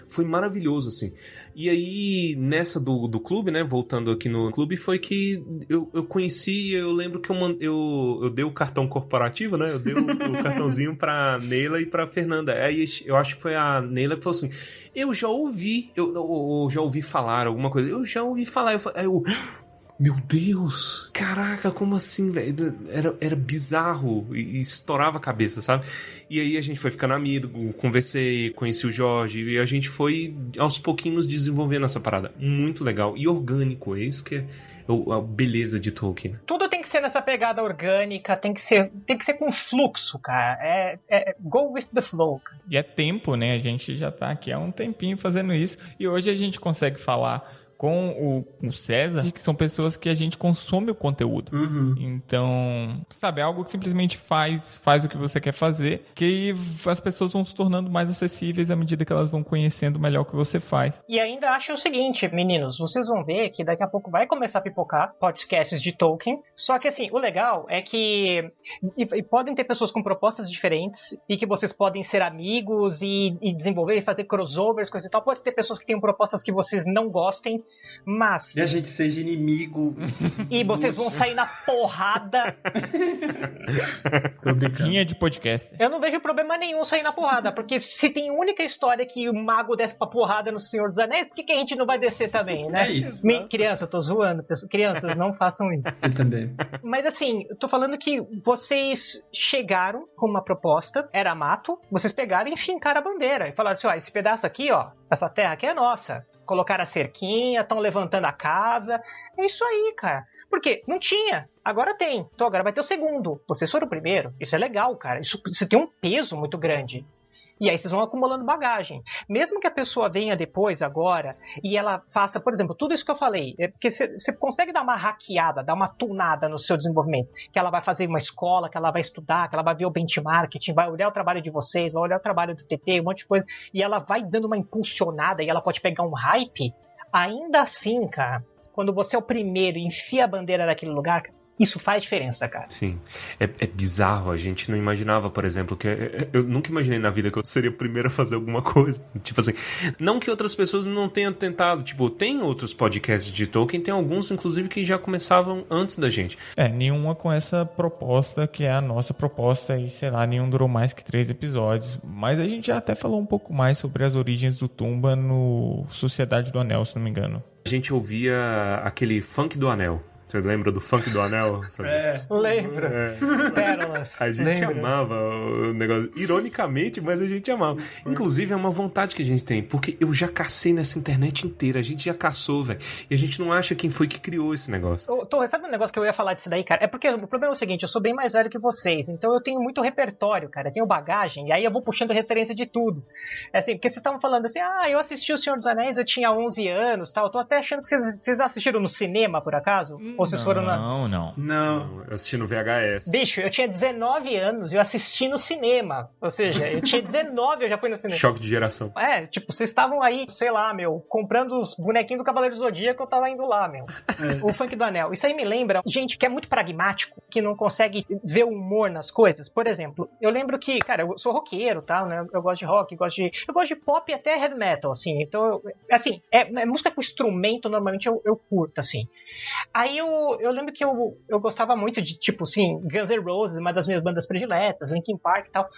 Foi maravilhoso, assim. E aí, nessa do, do clube, né? Voltando aqui no clube, foi que eu, eu conheci, eu lembro que eu, eu, eu dei o cartão corporativo, né? Eu dei o, o cartãozinho pra Neila e pra Fernanda. Aí eu acho que foi a Neila que falou assim: Eu já ouvi, eu, eu, eu já ouvi falar alguma coisa, eu já ouvi falar. Eu, eu meu Deus! Caraca, como assim, velho? Era, era bizarro e, estourava a cabeça, sabe? E aí a gente foi ficando amigo, conversei, conheci o Jorge e a gente foi aos pouquinhos desenvolvendo essa parada. Muito legal e orgânico, é isso que é a beleza de Tolkien. Tudo tem que ser nessa pegada orgânica, tem que ser, tem que ser com fluxo, cara. É, é go with the flow. E é tempo, né? A gente já tá aqui há um tempinho fazendo isso e hoje a gente consegue falar com o, o, César, que são pessoas que a gente consome o conteúdo. Uhum. Então, sabe, é algo que simplesmente faz, faz o que você quer fazer, que as pessoas vão se tornando mais acessíveis à medida que elas vão conhecendo melhor o que você faz. E ainda acho o seguinte, meninos, vocês vão ver que daqui a pouco vai começar a pipocar podcasts de Tolkien, só que assim, o legal é que e, e podem ter pessoas com propostas diferentes e que vocês podem ser amigos e, e desenvolver e fazer crossovers, coisa e tal. Pode ter pessoas que têm propostas que vocês não gostem mas. E a gente seja inimigo. E vocês vão sair na porrada. Tô brincando. Linha de podcast. Eu não vejo problema nenhum sair na porrada, porque se tem única história que o mago desce pra porrada no Senhor dos Anéis, por que, que a gente não vai descer também, né? É isso. Me... Criança, eu tô zoando. Crianças, não façam isso. Eu também. Mas assim, eu tô falando que vocês chegaram com uma proposta, era mato, vocês pegaram e fincaram a bandeira e falaram assim: ó, esse pedaço aqui, ó, essa terra aqui é nossa colocaram a cerquinha, estão levantando a casa. É isso aí, cara. Porque não tinha, agora tem. Então agora vai ter o segundo. Vocês foram o primeiro. Isso é legal, cara. Isso, isso tem um peso muito grande. E aí vocês vão acumulando bagagem. Mesmo que a pessoa venha depois, agora, e ela faça, por exemplo, tudo isso que eu falei, é porque você consegue dar uma hackeada, dar uma tunada no seu desenvolvimento. Que ela vai fazer uma escola, que ela vai estudar, que ela vai ver o benchmarking, vai olhar o trabalho de vocês, vai olhar o trabalho do TT, um monte de coisa, e ela vai dando uma impulsionada e ela pode pegar um hype. Ainda assim, cara, quando você é o primeiro e enfia a bandeira naquele lugar, isso faz diferença, cara. Sim. É, é, bizarro. A gente não imaginava, por exemplo, que. Eu nunca imaginei na vida que eu seria o primeiro a fazer alguma coisa. Tipo assim. Não que outras pessoas não tenham tentado. Tipo, tem outros podcasts de Tolkien, tem alguns, inclusive, que já começavam antes da gente. É, nenhuma com essa proposta, que é a nossa proposta, e sei lá, nenhum durou mais que três episódios. Mas a gente já até falou um pouco mais sobre as origens do Tumba no Sociedade do Anel, se não me engano. A gente ouvia aquele funk do Anel. Você lembra do funk do anel? Sabe? É, lembro. É. Pérolas. A gente lembra. amava o negócio. Ironicamente, mas a gente amava. Inclusive, é uma vontade que a gente tem. Porque eu já cacei nessa internet inteira. A gente já caçou, velho. E a gente não acha quem foi que criou esse negócio. Ô, Torre, sabe um negócio que eu ia falar disso daí, cara? É porque o problema é o seguinte: eu sou bem mais velho que vocês. Então eu tenho muito repertório, cara. Eu tenho bagagem. E aí eu vou puxando referência de tudo. É assim, porque vocês estavam falando assim: ah, eu assisti O Senhor dos Anéis, eu tinha 11 anos tal. Eu tô até achando que vocês, vocês assistiram no cinema, por acaso? Hum. Vocês não, foram na. Não, não. Não. Eu assisti no VHS. Bicho, eu tinha 19 anos e eu assisti no cinema. Ou seja, eu tinha 19 eu já fui no cinema. Choque de geração. É, tipo, vocês estavam aí, sei lá, meu, comprando os bonequinhos do Cavaleiro do Zodíaco, eu tava indo lá, meu. É. O funk do anel. Isso aí me lembra gente que é muito pragmático, que não consegue ver o humor nas coisas. Por exemplo, eu lembro que, cara, eu sou roqueiro, tal, tá, né? Eu gosto de rock, gosto de. Eu gosto de pop e até heavy metal, assim. Então, assim, é, é música com instrumento, normalmente eu, eu curto, assim. Aí eu, eu lembro que eu, eu gostava muito de, tipo, assim, Guns N' Roses, uma das minhas bandas prediletas, Linkin Park e tal.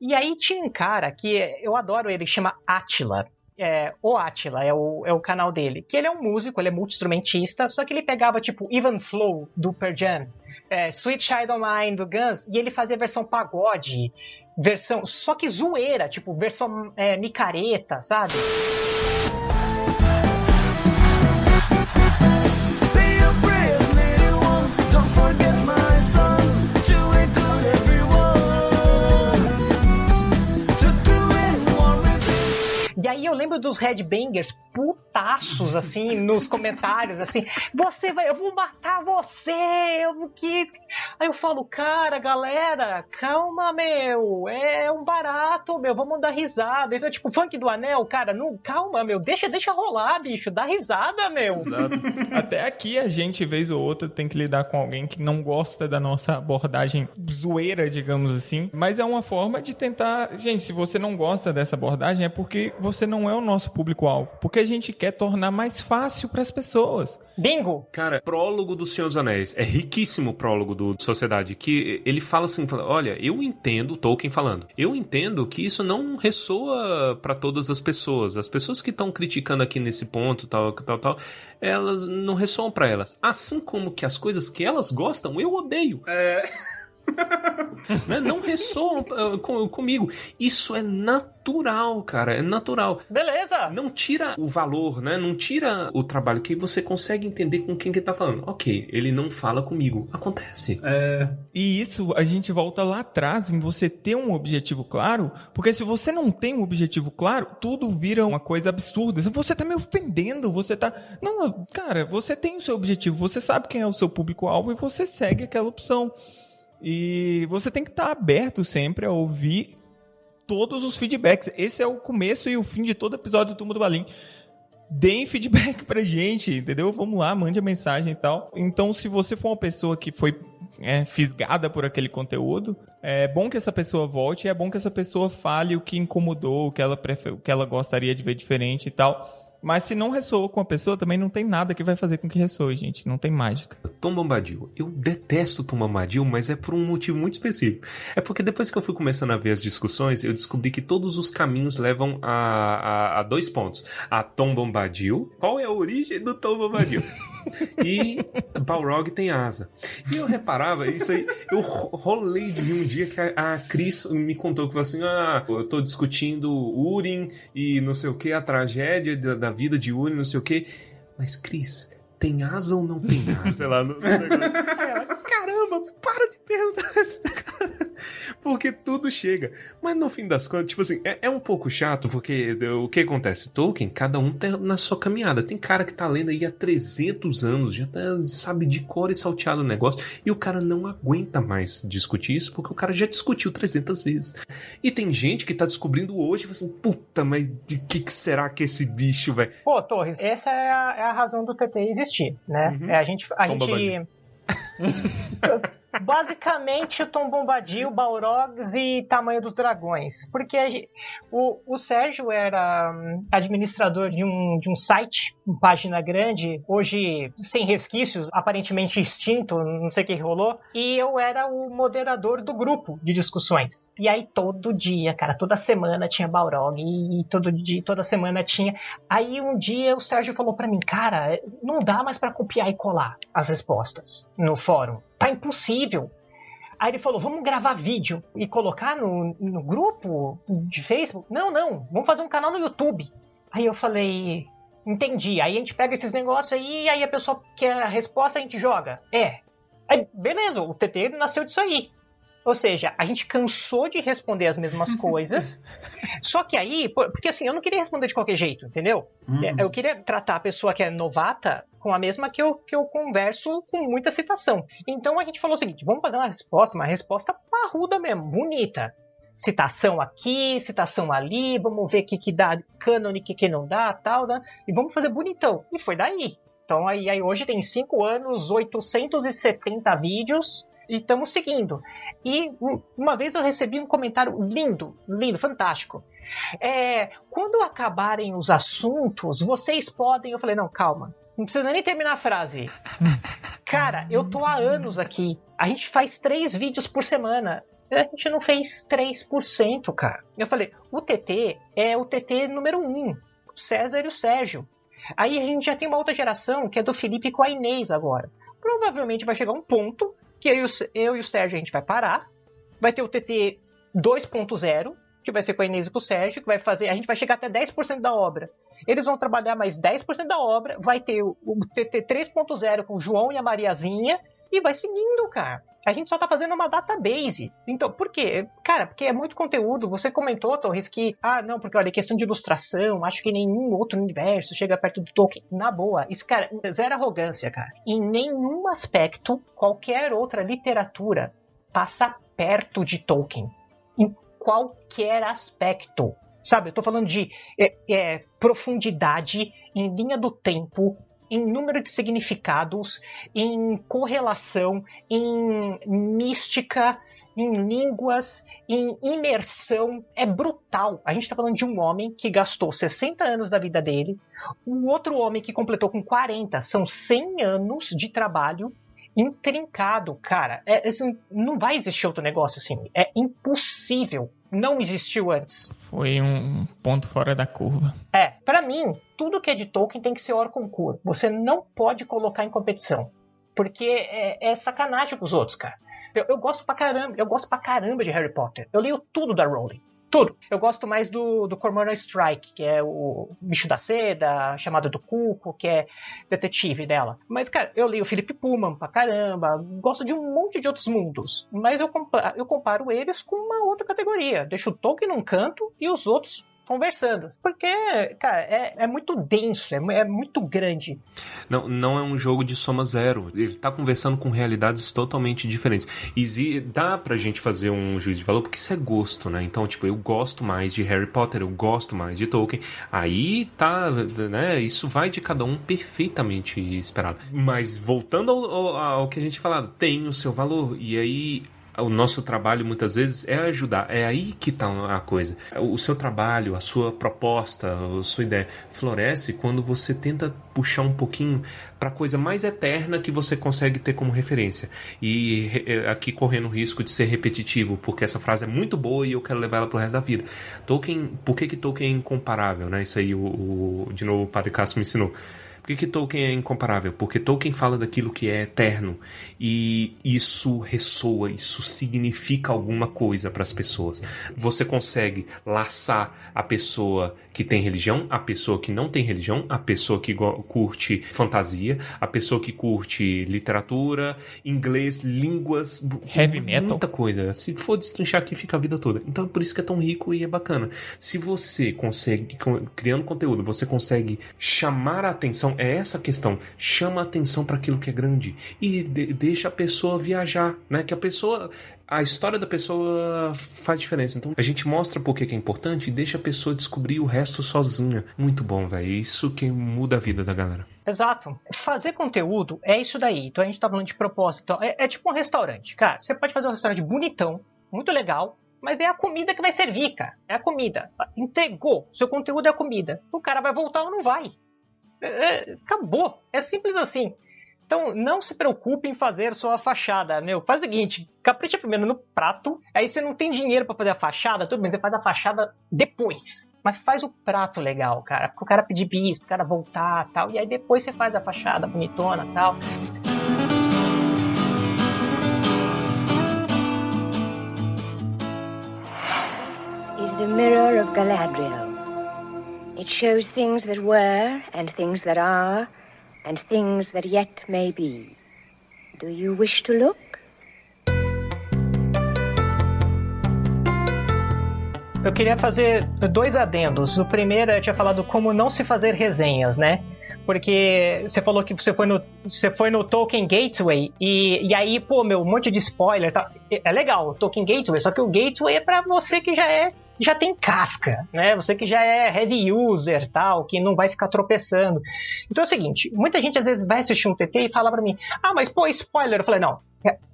E aí tinha um cara que eu adoro ele, chama Attila. é, o Atila, é o, é o canal dele. Que ele é um músico, ele é multi-instrumentista, só que ele pegava, tipo, Even Flow, do Pearl Jam, é, Sweet Child of Mine, do Guns, e ele fazia versão pagode, versão, só que zoeira, tipo, versão é, micareta, sabe? E eu lembro dos headbangers putaços, assim, nos comentários, assim, você vai, eu vou matar você, eu quis. Aí eu falo, cara, galera, calma, meu, é um barato, meu, vamos dar risada. Então, tipo, funk do anel, cara, não, calma, meu, deixa, deixa rolar, bicho, dá risada, meu. Exato. Até aqui a gente, vez ou outra, tem que lidar com alguém que não gosta da nossa abordagem zoeira, digamos assim. Mas é uma forma de tentar. Gente, se você não gosta dessa abordagem, é porque você não é o nosso público-alvo. Porque a gente quer tornar mais fácil para as pessoas. Bingo! Cara, prólogo do Senhor dos Anéis. É riquíssimo o prólogo do Sociedade. Que ele fala assim: fala, olha, eu entendo, Tolkien falando, eu entendo que isso não ressoa para todas as pessoas. As pessoas que estão criticando aqui nesse ponto, tal, tal, tal, elas não ressoam para elas. Assim como que as coisas que elas gostam, eu odeio. É. Né? Não ressoam ah, com- comigo. Isso é natural, cara. É natural. Beleza! Não tira o valor, né? Não tira o trabalho que você consegue entender com quem que tá falando. Ok, ele não fala comigo. Acontece. É. E isso a gente volta lá atrás em você ter um objetivo claro, porque se você não tem um objetivo claro, tudo vira uma coisa absurda. Você tá me ofendendo, você tá. Não, cara, você tem o seu objetivo, você sabe quem é o seu público-alvo e você segue aquela opção. E você tem que estar aberto sempre a ouvir todos os feedbacks. Esse é o começo e o fim de todo episódio do Turma do Balim. Deem feedback pra gente, entendeu? Vamos lá, mande a mensagem e tal. Então, se você for uma pessoa que foi é, fisgada por aquele conteúdo, é bom que essa pessoa volte, é bom que essa pessoa fale o que incomodou, o que ela, prefe- o que ela gostaria de ver diferente e tal. Mas se não ressoou com a pessoa, também não tem nada que vai fazer com que ressoe, gente. Não tem mágica. Tom Bombadil. Eu detesto Tom Bombadil, mas é por um motivo muito específico. É porque depois que eu fui começando a ver as discussões, eu descobri que todos os caminhos levam a, a, a dois pontos. A Tom Bombadil. Qual é a origem do Tom Bombadil? E Balrog tem asa. E eu reparava, isso aí, eu ro- rolei de mim um dia que a, a Cris me contou que falou assim: ah, eu tô discutindo Urim e não sei o que, a tragédia da, da vida de Urim, não sei o que. Mas, Cris, tem asa ou não tem asa? Sei lá, no, no negócio. Aí ela, caramba, para de perguntar. Porque tudo chega. Mas no fim das contas, tipo assim, é, é um pouco chato, porque o que acontece? Tolkien, cada um tá na sua caminhada. Tem cara que tá lendo aí há 300 anos, já tá, sabe de cor e salteado o negócio, e o cara não aguenta mais discutir isso, porque o cara já discutiu 300 vezes. E tem gente que tá descobrindo hoje e fala assim, puta, mas de que, que será que esse bicho, velho? Pô, Torres, essa é a, é a razão do TT existir, né? É a gente. A Tom gente... Basicamente, Tom Bombadil, Balrogs e Tamanho dos Dragões. Porque o, o Sérgio era hum, administrador de um, de um site, uma página grande, hoje sem resquícios, aparentemente extinto, não sei o que rolou. E eu era o moderador do grupo de discussões. E aí todo dia, cara, toda semana tinha Balrog e todo dia, toda semana tinha. Aí um dia o Sérgio falou pra mim, cara, não dá mais pra copiar e colar as respostas no fórum. Tá impossível. Aí ele falou, vamos gravar vídeo e colocar no, no grupo de Facebook? Não, não, vamos fazer um canal no YouTube. Aí eu falei, entendi. Aí a gente pega esses negócios aí, e aí a pessoa quer a resposta, a gente joga. É. Aí, beleza, o TT nasceu disso aí. Ou seja, a gente cansou de responder as mesmas coisas. só que aí, porque assim, eu não queria responder de qualquer jeito, entendeu? É, Eu queria tratar a pessoa que é novata com a mesma que eu, que eu converso com muita citação. Então a gente falou o seguinte: vamos fazer uma resposta, uma resposta parruda mesmo, bonita. Citação aqui, citação ali, vamos ver o que, que dá cânone, o que, que não dá, tal, né? E vamos fazer bonitão. E foi daí. Então aí, aí hoje tem 5 anos, 870 vídeos e estamos seguindo. E um- uma vez eu recebi um comentário lindo, lindo, fantástico. É, quando acabarem os assuntos, vocês podem. Eu falei, não, calma. Não precisa nem terminar a frase. Cara, eu tô há anos aqui. A gente faz três vídeos por semana. A gente não fez 3%, cara. Eu falei, o TT é o TT número um. César e o Sérgio. Aí a gente já tem uma outra geração, que é do Felipe com a Inês agora. Provavelmente vai chegar um ponto que eu eu e o Sérgio a gente vai parar. Vai ter o TT 2.0, que vai ser com a Inês e com o Sérgio, que vai fazer. A gente vai chegar até 10% da obra. Eles vão trabalhar mais 10% da obra. Vai ter o, TT 3.0 com o João e a Mariazinha. E vai seguindo, cara. A gente só tá fazendo uma database. Então, por quê? Cara, porque é muito conteúdo. Você comentou, Torres, que, ah, não, porque olha, questão de ilustração, acho que nenhum outro universo chega perto do Tolkien. Na boa, isso, cara, zero arrogância, cara. Em nenhum aspecto, qualquer outra literatura passa perto de Tolkien. Em qualquer aspecto. Sabe, eu tô falando de é, é, profundidade em linha do tempo, em número de significados, em correlação, em mística, em línguas, em imersão. É brutal. A gente está falando de um homem que gastou 60 anos da vida dele, um outro homem que completou com 40. São 100 anos de trabalho intrincado, cara. É, assim, não vai existir outro negócio assim. É impossível. Não existiu antes. Foi um ponto fora da curva. É, pra mim, tudo que é de Tolkien tem que ser hors concurso. Você não pode colocar em competição. Porque é, é sacanagem com os outros, cara. Eu, eu gosto pra caramba, eu gosto pra caramba de Harry Potter. Eu leio tudo da Rowling. Tudo. Eu gosto mais do, do Cormoran Strike, que é o bicho da seda, a chamada do Cuco, que é detetive dela. Mas, cara, eu leio o Philip Pullman pra caramba, gosto de um monte de outros mundos. Mas eu comparo, eu comparo eles com uma outra categoria. Deixo o Tolkien num canto e os outros conversando. Porque, cara, é, é muito denso, é, é muito grande. Não, não é um jogo de soma zero. Ele tá conversando com realidades totalmente diferentes. E dá pra gente fazer um juízo de valor, porque isso é gosto, né? Então, tipo, eu gosto mais de Harry Potter, eu gosto mais de Tolkien. Aí tá, né? Isso vai de cada um perfeitamente esperado. Mas voltando ao, ao, ao que a gente falado, tem o seu valor. E aí o nosso trabalho muitas vezes é ajudar. É aí que está a coisa. O seu trabalho, a sua proposta, a sua ideia floresce quando você tenta puxar um pouquinho para a coisa mais eterna que você consegue ter como referência. E re- aqui correndo o risco de ser repetitivo, porque essa frase é muito boa e eu quero levar ela pro resto da vida. Tolkien, por que que Tolkien é incomparável, né? Isso aí o, o- de novo o Padre Cássio me ensinou. Por que, que Tolkien é incomparável? Porque Tolkien fala daquilo que é eterno e isso ressoa, isso significa alguma coisa para as pessoas. Você consegue laçar a pessoa que tem religião, a pessoa que não tem religião, a pessoa que curte fantasia, a pessoa que curte literatura, inglês, línguas, Heavy metal. muita coisa. Se for destrinchar aqui, fica a vida toda. Então é por isso que é tão rico e é bacana. Se você consegue, criando conteúdo, você consegue chamar a atenção, é essa a questão, chama a atenção para aquilo que é grande e de- deixa a pessoa viajar, né? Que a pessoa, a história da pessoa faz diferença. Então a gente mostra por que é importante e deixa a pessoa descobrir o resto sozinha. Muito bom, velho. Isso que muda a vida da galera. Exato. Fazer conteúdo é isso daí. Então a gente tá falando de propósito. Então, é, é tipo um restaurante. Cara, você pode fazer um restaurante bonitão, muito legal, mas é a comida que vai servir, cara. É a comida. Entregou. Seu conteúdo é a comida. O cara vai voltar ou não vai. É, é, acabou. É simples assim. Então, não se preocupe em fazer sua fachada, meu. Faz o seguinte, capricha primeiro no prato, aí você não tem dinheiro pra fazer a fachada, tudo bem, você faz a fachada depois. Mas faz o prato legal, cara, porque o cara pedir bis, pro cara voltar tal, e aí depois você faz a fachada bonitona tal. is the mirror of Galadriel. It shows things that were, and things that are, and things that yet may be. Do you wish to look? Eu queria fazer dois adendos. O primeiro eu tinha falado como não se fazer resenhas, né? Porque você falou que você foi no, você foi no Tolkien Gateway e, e aí, pô, meu, um monte de spoiler. Tá, é legal, Tolkien Gateway, só que o Gateway é pra você que já é já tem casca, né? Você que já é heavy user, tal, que não vai ficar tropeçando. Então é o seguinte, muita gente às vezes vai assistir um TT e fala pra mim: "Ah, mas pô, spoiler". Eu falei: "Não,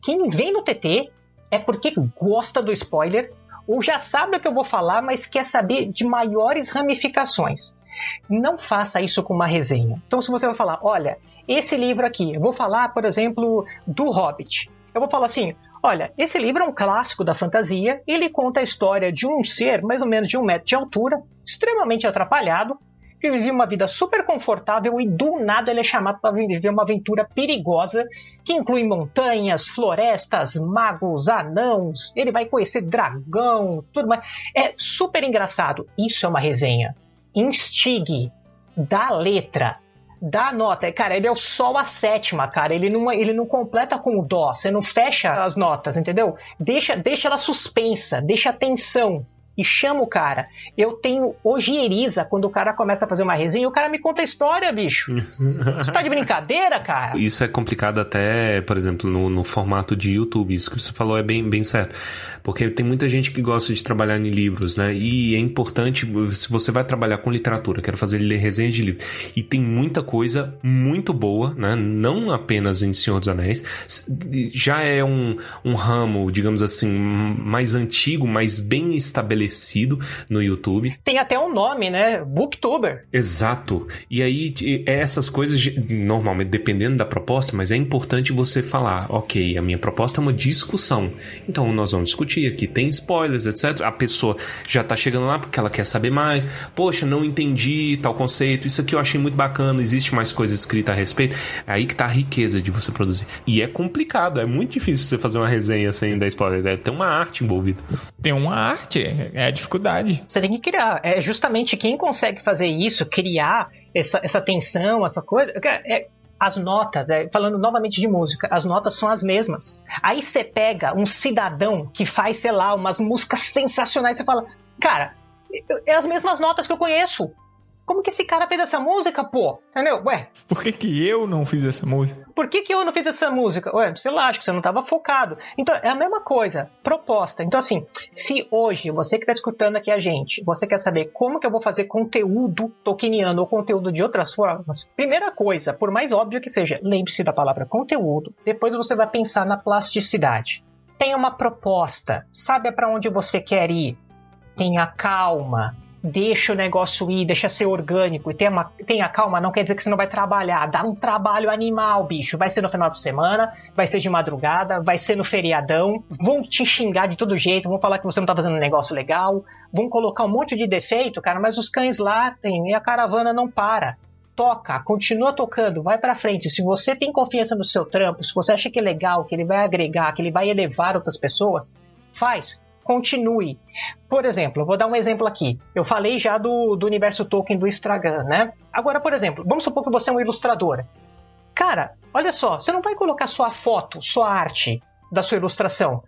quem vem no TT é porque gosta do spoiler ou já sabe o que eu vou falar, mas quer saber de maiores ramificações. Não faça isso com uma resenha. Então, se você vai falar, olha, esse livro aqui, eu vou falar, por exemplo, do Hobbit. Eu vou falar assim: olha, esse livro é um clássico da fantasia, ele conta a história de um ser mais ou menos de um metro de altura, extremamente atrapalhado, que vivia uma vida super confortável e do nada ele é chamado para viver uma aventura perigosa que inclui montanhas, florestas, magos, anãos. Ele vai conhecer dragão, tudo mais. É super engraçado. Isso é uma resenha. Instigue, dá letra, dá nota. Cara, ele é o sol a sétima, cara. Ele não, ele não completa com o dó. Você não fecha as notas, entendeu? Deixa, deixa ela suspensa, deixa a tensão. E chama o cara. Eu tenho ojeriza quando o cara começa a fazer uma resenha e o cara me conta a história, bicho. Você tá de brincadeira, cara? Isso é complicado até, por exemplo, no, no formato de YouTube. Isso que você falou é bem, bem certo. Porque tem muita gente que gosta de trabalhar em livros, né? E é importante, se você vai trabalhar com literatura, quero fazer resenha de livro, e tem muita coisa muito boa, né? Não apenas em Senhor dos Anéis. Já é um, um ramo, digamos assim, mais antigo, mais bem estabelecido no YouTube. Tem até um nome, né? Booktuber. Exato. E aí, essas coisas, normalmente, dependendo da proposta, mas é importante você falar, ok, a minha proposta é uma discussão. Então, nós vamos discutir aqui, tem spoilers, etc. A pessoa já tá chegando lá porque ela quer saber mais. Poxa, não entendi tal conceito, isso aqui eu achei muito bacana, existe mais coisa escrita a respeito. É aí que tá a riqueza de você produzir. E é complicado, é muito difícil você fazer uma resenha sem dar spoiler. Deve ter uma arte envolvida. Tem uma arte, é a dificuldade. Você tem que criar. É justamente quem consegue fazer isso, criar essa, essa tensão, essa coisa. É, as notas, é, falando novamente de música, as notas são as mesmas. Aí você pega um cidadão que faz, sei lá, umas músicas sensacionais, você fala, cara, é as mesmas notas que eu conheço. Como que esse cara fez essa música, pô? Entendeu? Ué. Por que, que eu não fiz essa música? Por que, que eu não fiz essa música? Ué, sei lá, acho que você não estava focado. Então, é a mesma coisa. Proposta. Então, assim, se hoje você que está escutando aqui a gente, você quer saber como que eu vou fazer conteúdo tokeniano ou conteúdo de outras formas, primeira coisa, por mais óbvio que seja, lembre-se da palavra conteúdo. Depois você vai pensar na plasticidade. Tenha uma proposta. Sabe para onde você quer ir. Tenha calma deixa o negócio ir, deixa ser orgânico e tenha, tenha calma, não quer dizer que você não vai trabalhar. Dá um trabalho animal, bicho. Vai ser no final de semana, vai ser de madrugada, vai ser no feriadão. Vão te xingar de todo jeito, vão falar que você não tá fazendo um negócio legal, vão colocar um monte de defeito, cara, mas os cães latem e a caravana não para. Toca, continua tocando, vai pra frente. Se você tem confiança no seu trampo, se você acha que é legal, que ele vai agregar, que ele vai elevar outras pessoas, faz continue. Por exemplo, vou dar um exemplo aqui. Eu falei já do, do universo Tolkien do Instagram, né? Agora, por exemplo, vamos supor que você é um ilustrador. Cara, olha só, você não vai colocar sua foto, sua arte da sua ilustração.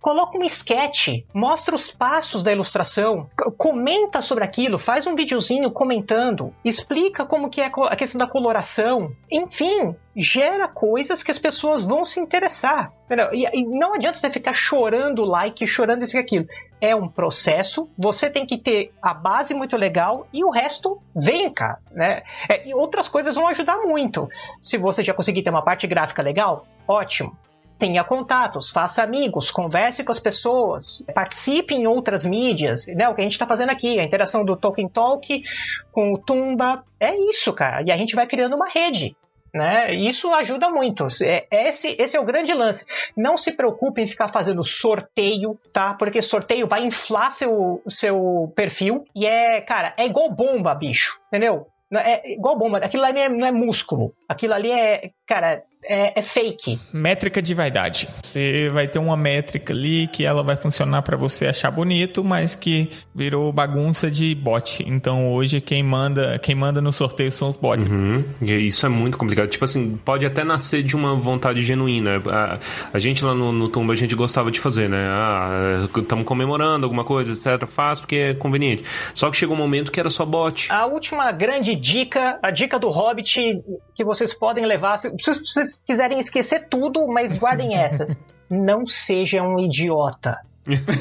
Coloca um sketch, mostra os passos da ilustração, comenta sobre aquilo, faz um videozinho comentando, explica como que é a questão da coloração, enfim, gera coisas que as pessoas vão se interessar. E, não adianta você ficar chorando like, chorando isso e aquilo. É um processo, você tem que ter a base muito legal e o resto vem, cara. Né? e outras coisas vão ajudar muito. Se você já conseguir ter uma parte gráfica legal, ótimo tenha contatos, faça amigos, converse com as pessoas, participe em outras mídias, né? O que a gente está fazendo aqui, a interação do Tolkien Talk com o Tumba, é isso, cara. E a gente vai criando uma rede. Né? Isso ajuda muito. É, esse, esse é o grande lance. Não se preocupe em ficar fazendo sorteio, tá? Porque sorteio vai inflar seu, seu perfil. E é, cara, é igual bomba, bicho. Entendeu? É igual bomba. Aquilo ali é, não é músculo. Aquilo ali é, cara, é, é, fake. Métrica de vaidade. Você vai ter uma métrica ali que ela vai funcionar para você achar bonito, mas que virou bagunça de bot. Então hoje quem manda, quem manda no sorteio são os bots. Uhum. E isso é muito complicado. Tipo assim, pode até nascer de uma vontade genuína. A, a gente lá no, no Tumba a gente gostava de fazer, né? Ah, estamos comemorando alguma coisa, etc. Faz porque é conveniente. Só que chegou um momento que era só bot. A última grande dica, a dica do Hobbit que vocês podem levar, se vocês quiserem esquecer tudo, mas guardem essas. Não seja um idiota.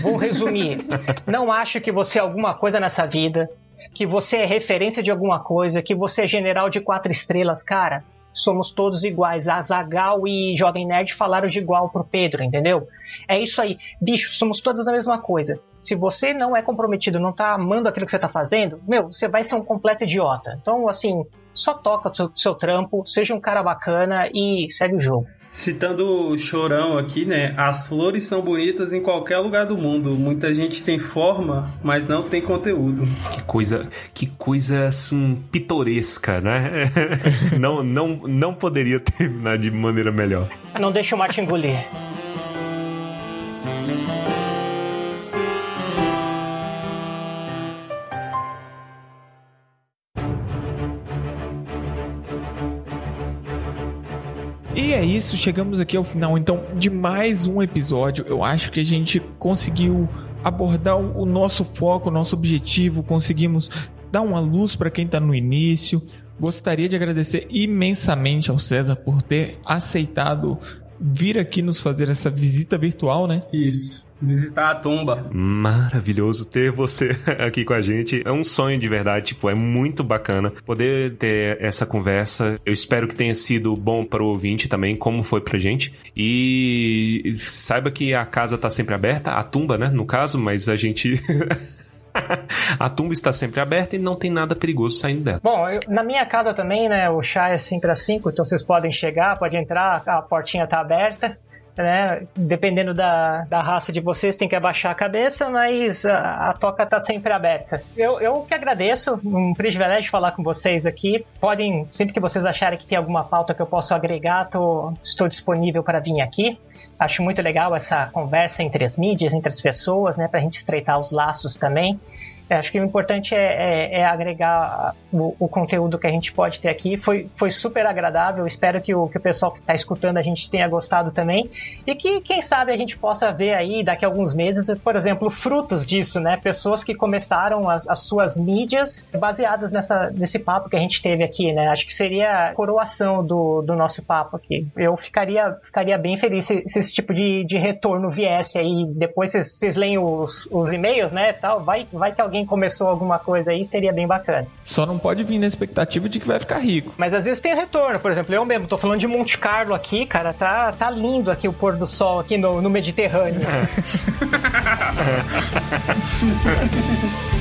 Vou resumir. Não acho que você é alguma coisa nessa vida, que você é referência de alguma coisa, que você é general de quatro estrelas, cara. Somos todos iguais. Azagal e Jovem Nerd falaram de igual pro Pedro, entendeu? É isso aí. Bicho, somos todos a mesma coisa. Se você não é comprometido, não tá amando aquilo que você tá fazendo, meu, você vai ser um completo idiota. Então, assim, só toca o seu, seu trampo, seja um cara bacana e segue o jogo. Citando o Chorão aqui, né? As flores são bonitas em qualquer lugar do mundo. Muita gente tem forma, mas não tem conteúdo. Que coisa, que coisa assim pitoresca, né? não, não, não poderia terminar de maneira melhor. Não deixa o mate engolir. E é isso, chegamos aqui ao final então de mais um episódio. Eu acho que a gente conseguiu abordar o nosso foco, o nosso objetivo, conseguimos dar uma luz para quem está no início. Gostaria de agradecer imensamente ao César por ter aceitado vir aqui nos fazer essa visita virtual, né? Isso. Visitar a tumba. Maravilhoso ter você aqui com a gente. É um sonho de verdade, tipo, é muito bacana poder ter essa conversa. Eu espero que tenha sido bom para o ouvinte também, como foi pra gente. E saiba que a casa tá sempre aberta, a tumba, né, no caso, mas a gente A tumba está sempre aberta e não tem nada perigoso saindo dela. Bom, eu- na minha casa também, né, o chá é 5 às 5, então vocês podem chegar, pode entrar, a portinha tá aberta. Né? Dependendo da, da raça de vocês, tem que abaixar a cabeça, mas a, a toca tá sempre aberta. Eu, eu que agradeço, um privilégio falar com vocês aqui. Podem, sempre que vocês acharem que tem alguma pauta que eu posso agregar, tô, estou disponível para vir aqui. Acho muito legal essa conversa entre as mídias, entre as pessoas, né, para a gente estreitar os laços também. É, Acho que o importante é, é- é agregar o, o conteúdo que a gente pode ter aqui. Foi, foi super agradável. Espero que o, que o pessoal que está escutando a gente tenha gostado também. E que, quem sabe, a gente possa ver aí daqui a alguns meses, por exemplo, frutos disso, né? Pessoas que começaram as, as suas mídias baseadas nessa, nesse papo que a gente teve aqui, né? Acho que seria a coroação do, do nosso papo aqui. Eu ficaria, ficaria bem feliz se, se esse tipo de, de retorno viesse aí. Depois vocês, vocês leem os, os e-mails, né? Tal. Vai, vai que alguém começou alguma coisa aí, seria bem bacana. Só não pode vir na expectativa de que vai ficar rico. Mas às vezes tem retorno, por exemplo, eu mesmo tô falando de Monte Carlo aqui, cara, tá, tá lindo aqui o pôr do sol aqui no, no Mediterrâneo.